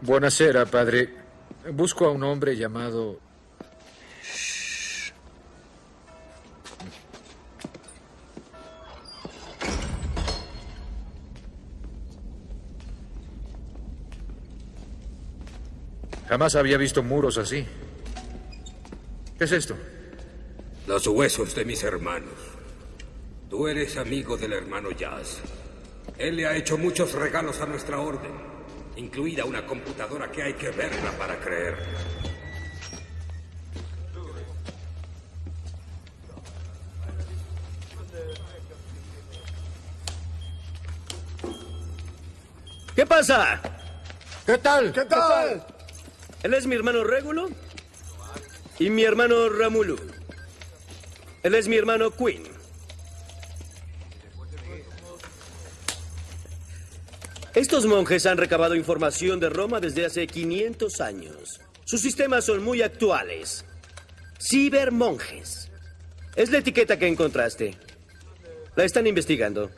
Buenasera, padre. Busco a un hombre llamado... Jamás había visto muros así. ¿Qué es esto? Los huesos de mis hermanos. Tú eres amigo del hermano Jazz. Él le ha hecho muchos regalos a nuestra orden, incluida una computadora que hay que verla para creer. ¿Qué pasa? ¿Qué tal? ¿Qué tal? Él es mi hermano Régulo y mi hermano Ramulu. Él es mi hermano Quinn. Estos monjes han recabado información de Roma desde hace 500 años. Sus sistemas son muy actuales. Cibermonjes. Es la etiqueta que encontraste. La están investigando.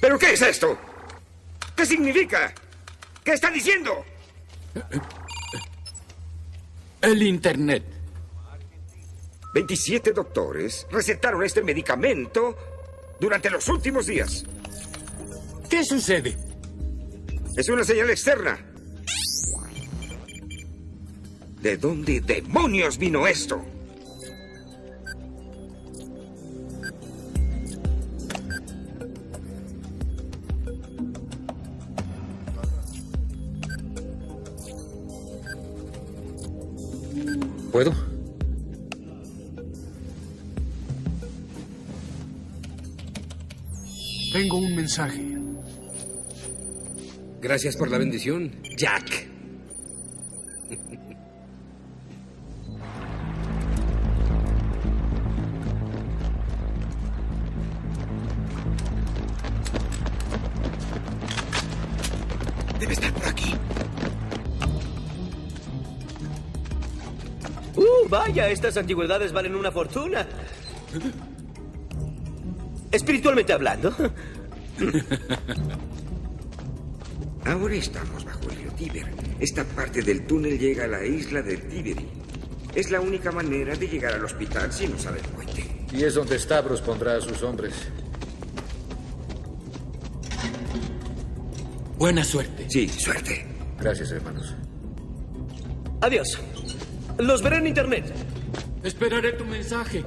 ¿Pero qué es esto? ¿Qué significa? ¿Qué está diciendo? El Internet. 27 doctores recetaron este medicamento durante los últimos días. ¿Qué sucede? Es una señal externa. ¿De dónde demonios vino esto? Tengo un mensaje. Gracias por la bendición, Jack. Debe estar por aquí. ¡Uh, vaya! Estas antigüedades valen una fortuna. [laughs] Espiritualmente hablando. [laughs] Ahora estamos bajo el río Tíber. Esta parte del túnel llega a la isla del Tiberi. Es la única manera de llegar al hospital si no sale el puente. Y es donde Stavros pondrá a sus hombres. Buena suerte. Sí, suerte. Gracias, hermanos. Adiós. Los veré en internet. Esperaré tu mensaje.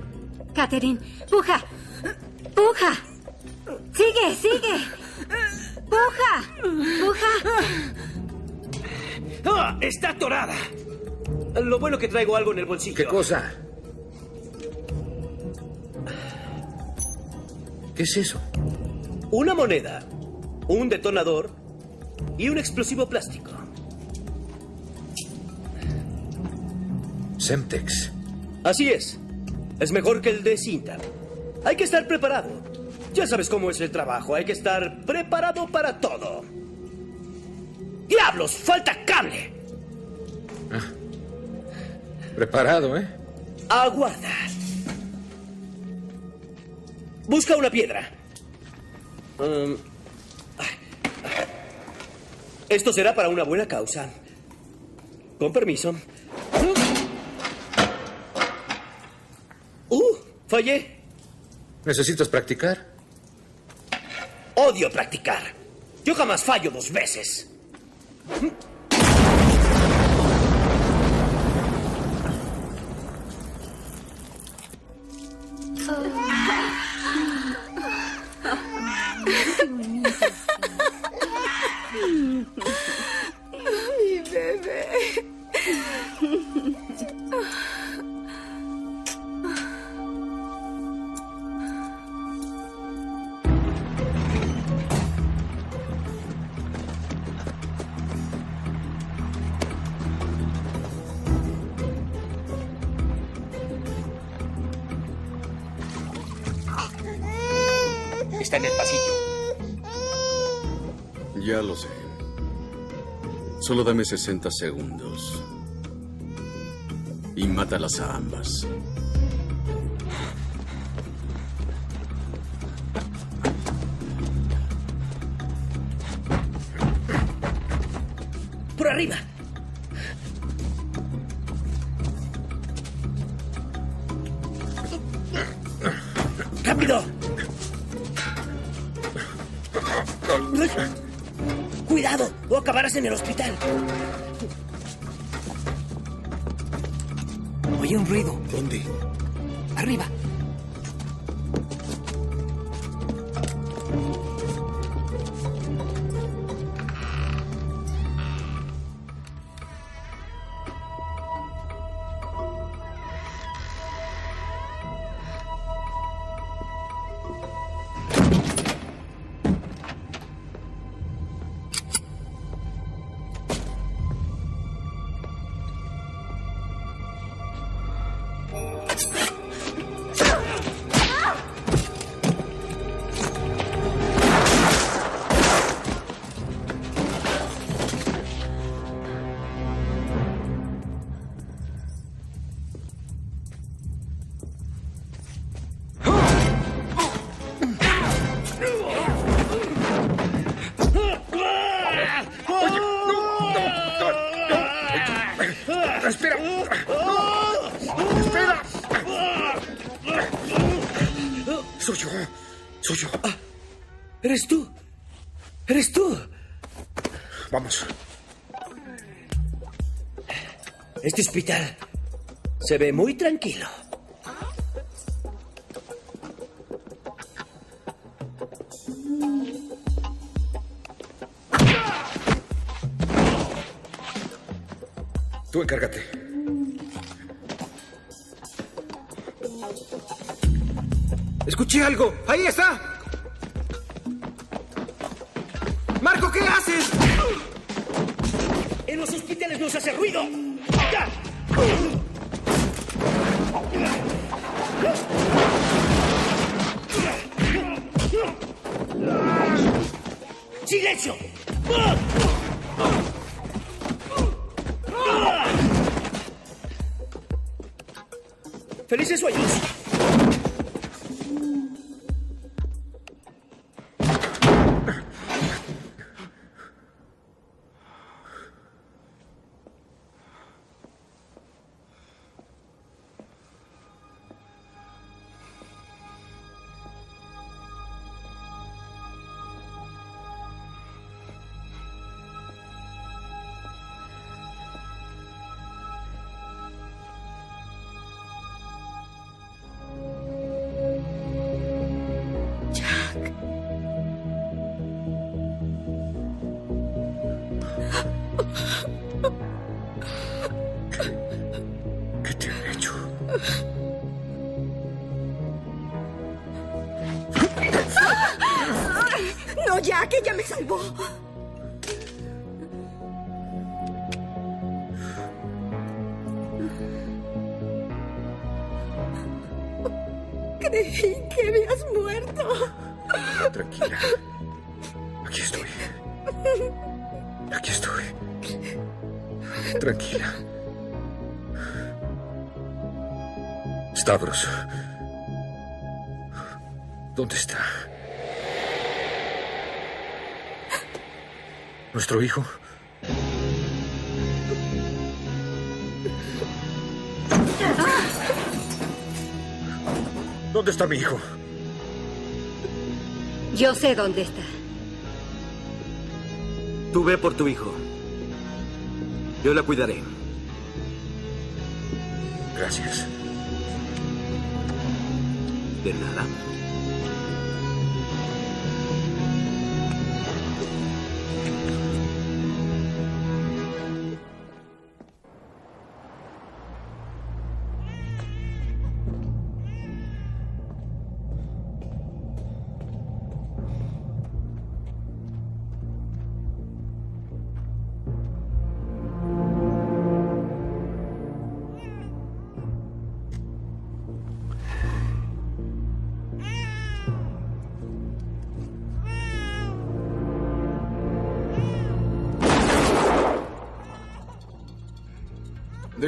Catherine, puja. Puja. ¡Está atorada! Lo bueno que traigo algo en el bolsillo. ¿Qué cosa? ¿Qué es eso? Una moneda, un detonador y un explosivo plástico. Semtex. Así es. Es mejor que el de cinta. Hay que estar preparado. Ya sabes cómo es el trabajo. Hay que estar preparado para todo. ¡Diablos! ¡Falta cable! Preparado, ¿eh? Aguarda. Busca una piedra. Um, esto será para una buena causa. Con permiso. ¡Uh! Fallé. ¿Necesitas practicar? Odio practicar. Yo jamás fallo dos veces. Solo dame 60 segundos. Y mátalas a ambas. Hospital se ve muy tranquilo. Tú encárgate. Escuché algo. Ahí está. Marco, ¿qué haces? En los hospitales no se hace ruido. 进来就，弗利斯说有事。¿Nuestro hijo? ¿Dónde está mi hijo? Yo sé dónde está. Tú ve por tu hijo. Yo la cuidaré. Gracias. De nada.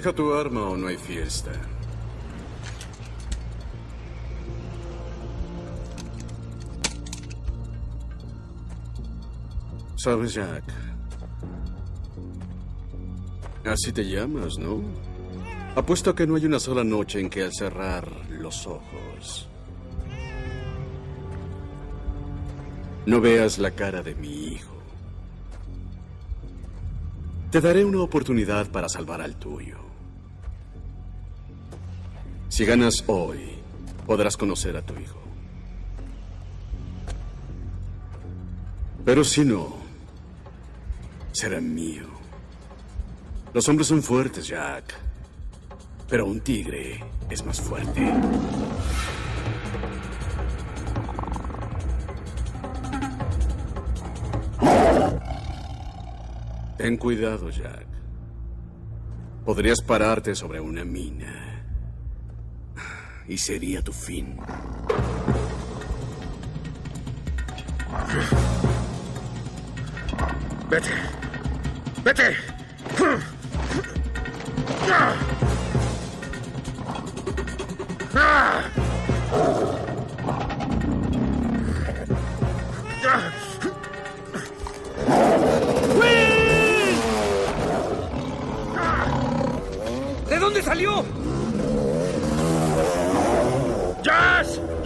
Deja tu arma o no hay fiesta. Sabes, Jack. Así te llamas, ¿no? Apuesto a que no hay una sola noche en que al cerrar los ojos no veas la cara de mi hijo. Te daré una oportunidad para salvar al tuyo. Si ganas hoy, podrás conocer a tu hijo. Pero si no, será mío. Los hombres son fuertes, Jack. Pero un tigre es más fuerte. Ten cuidado, Jack. Podrías pararte sobre una mina. Y sería tu fin. Vete. Vete.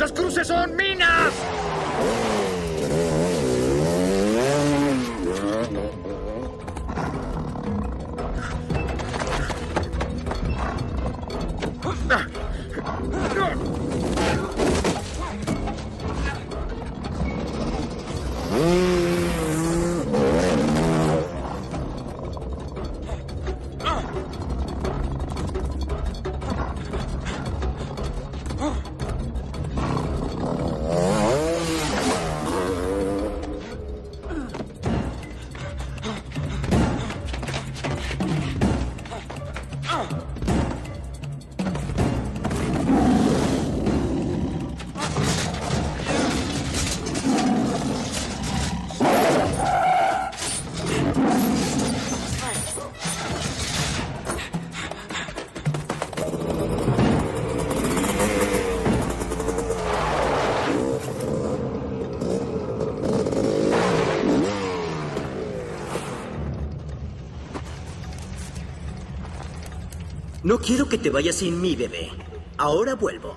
¡Los cruces son minas! No quiero que te vayas sin mí, bebé. Ahora vuelvo.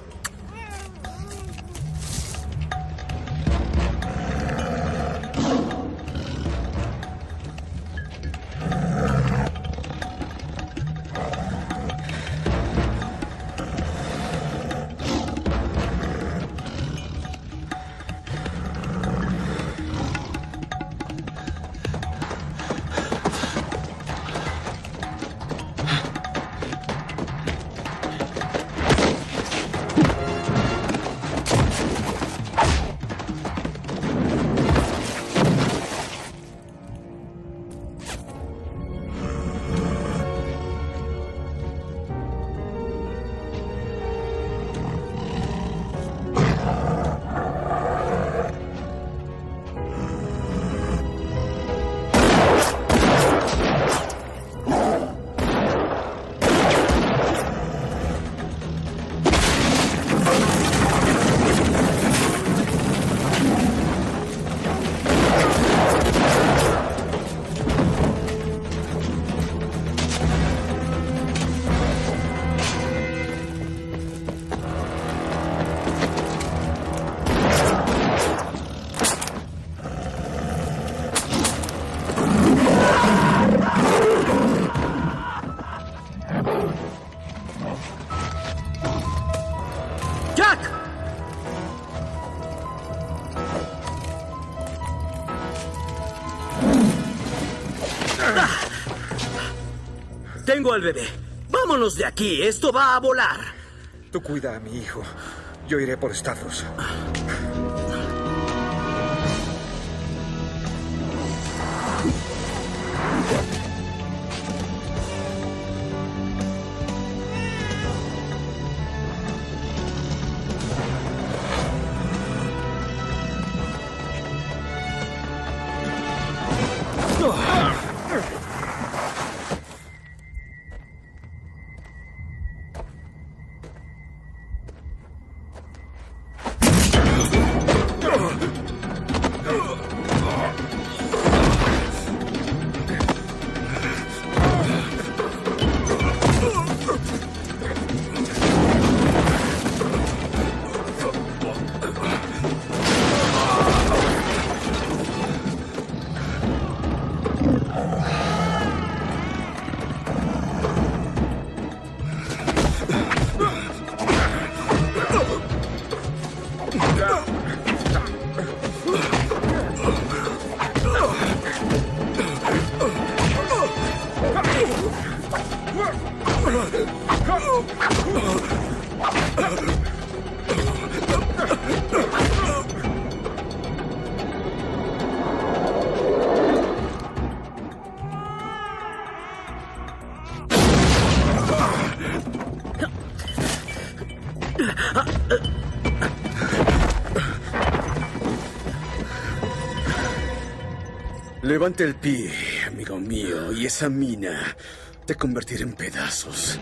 Al bebé. Vámonos de aquí. Esto va a volar. Tú cuida a mi hijo. Yo iré por Stavros. Levante el pie, amigo mío, y esa mina te convertirá en pedazos.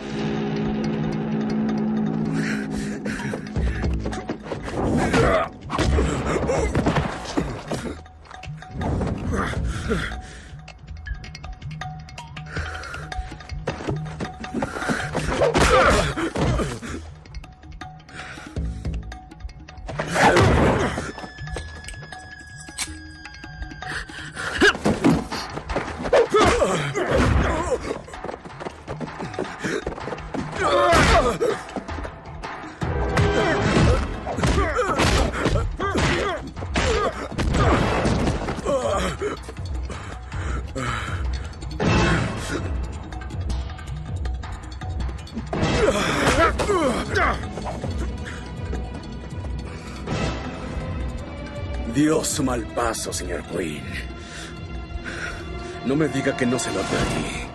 Su mal paso, señor Quinn. No me diga que no se lo advertí.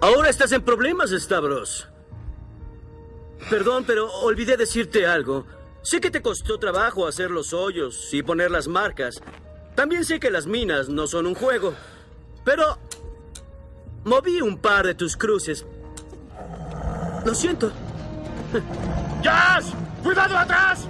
Ahora estás en problemas, Stavros. Perdón, pero olvidé decirte algo. Sé que te costó trabajo hacer los hoyos y poner las marcas. También sé que las minas no son un juego. Pero moví un par de tus cruces. Lo siento. ¡Jazz! ¡Cuidado atrás!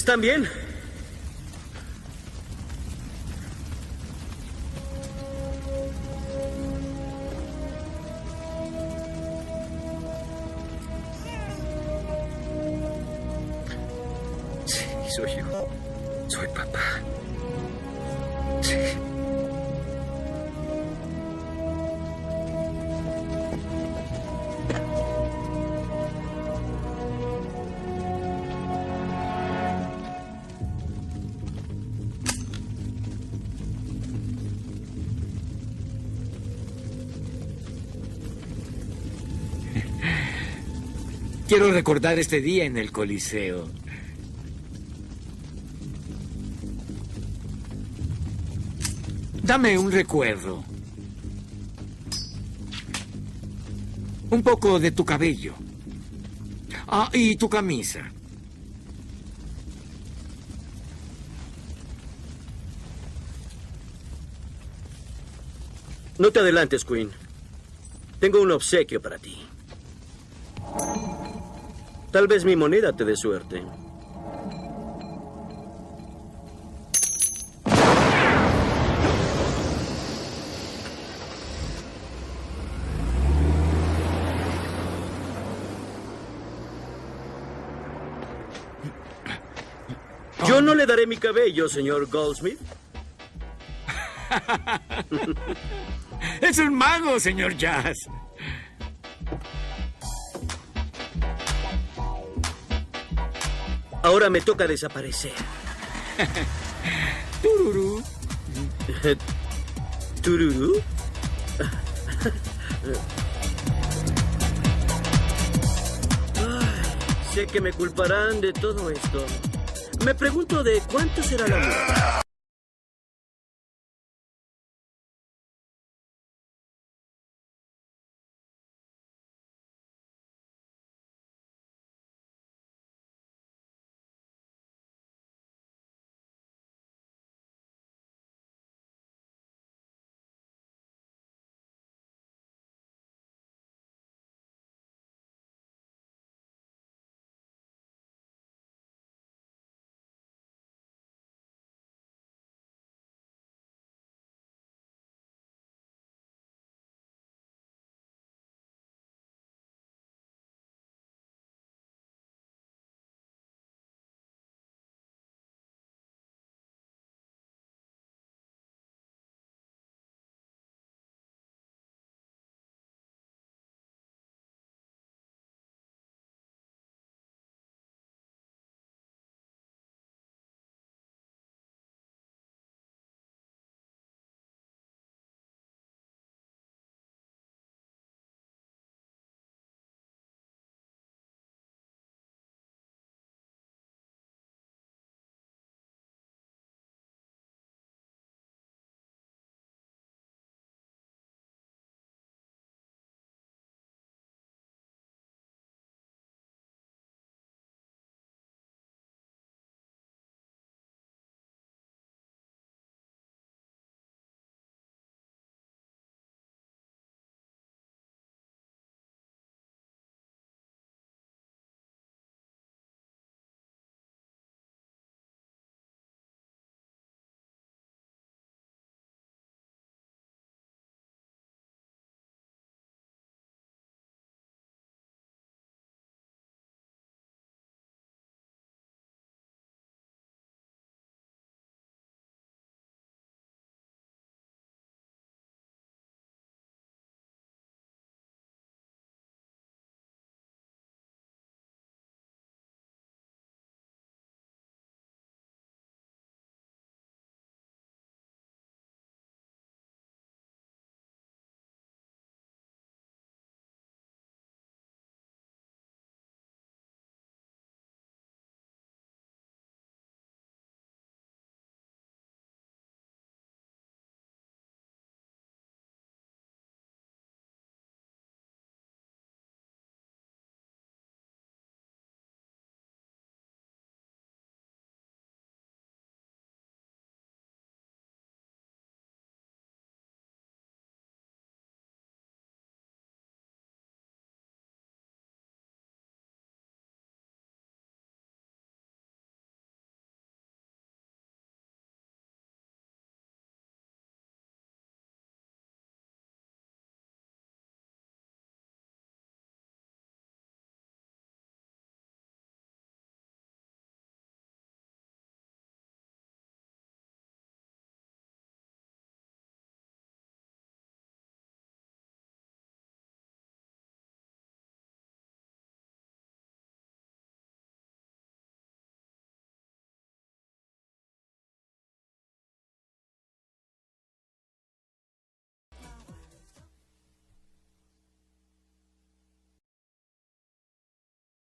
¿Están bien? Quiero recordar este día en el Coliseo. Dame un recuerdo. Un poco de tu cabello. Ah, y tu camisa. No te adelantes, Queen. Tengo un obsequio para ti. Tal vez mi moneda te dé suerte. Yo no le daré mi cabello, señor Goldsmith. [laughs] Es un mago, señor Jazz. Ahora me toca desaparecer. [laughs] Tururú. [laughs] ¿Tururú? [laughs] Ay, sé que me culparán de todo esto. Me pregunto de cuánto será la multa.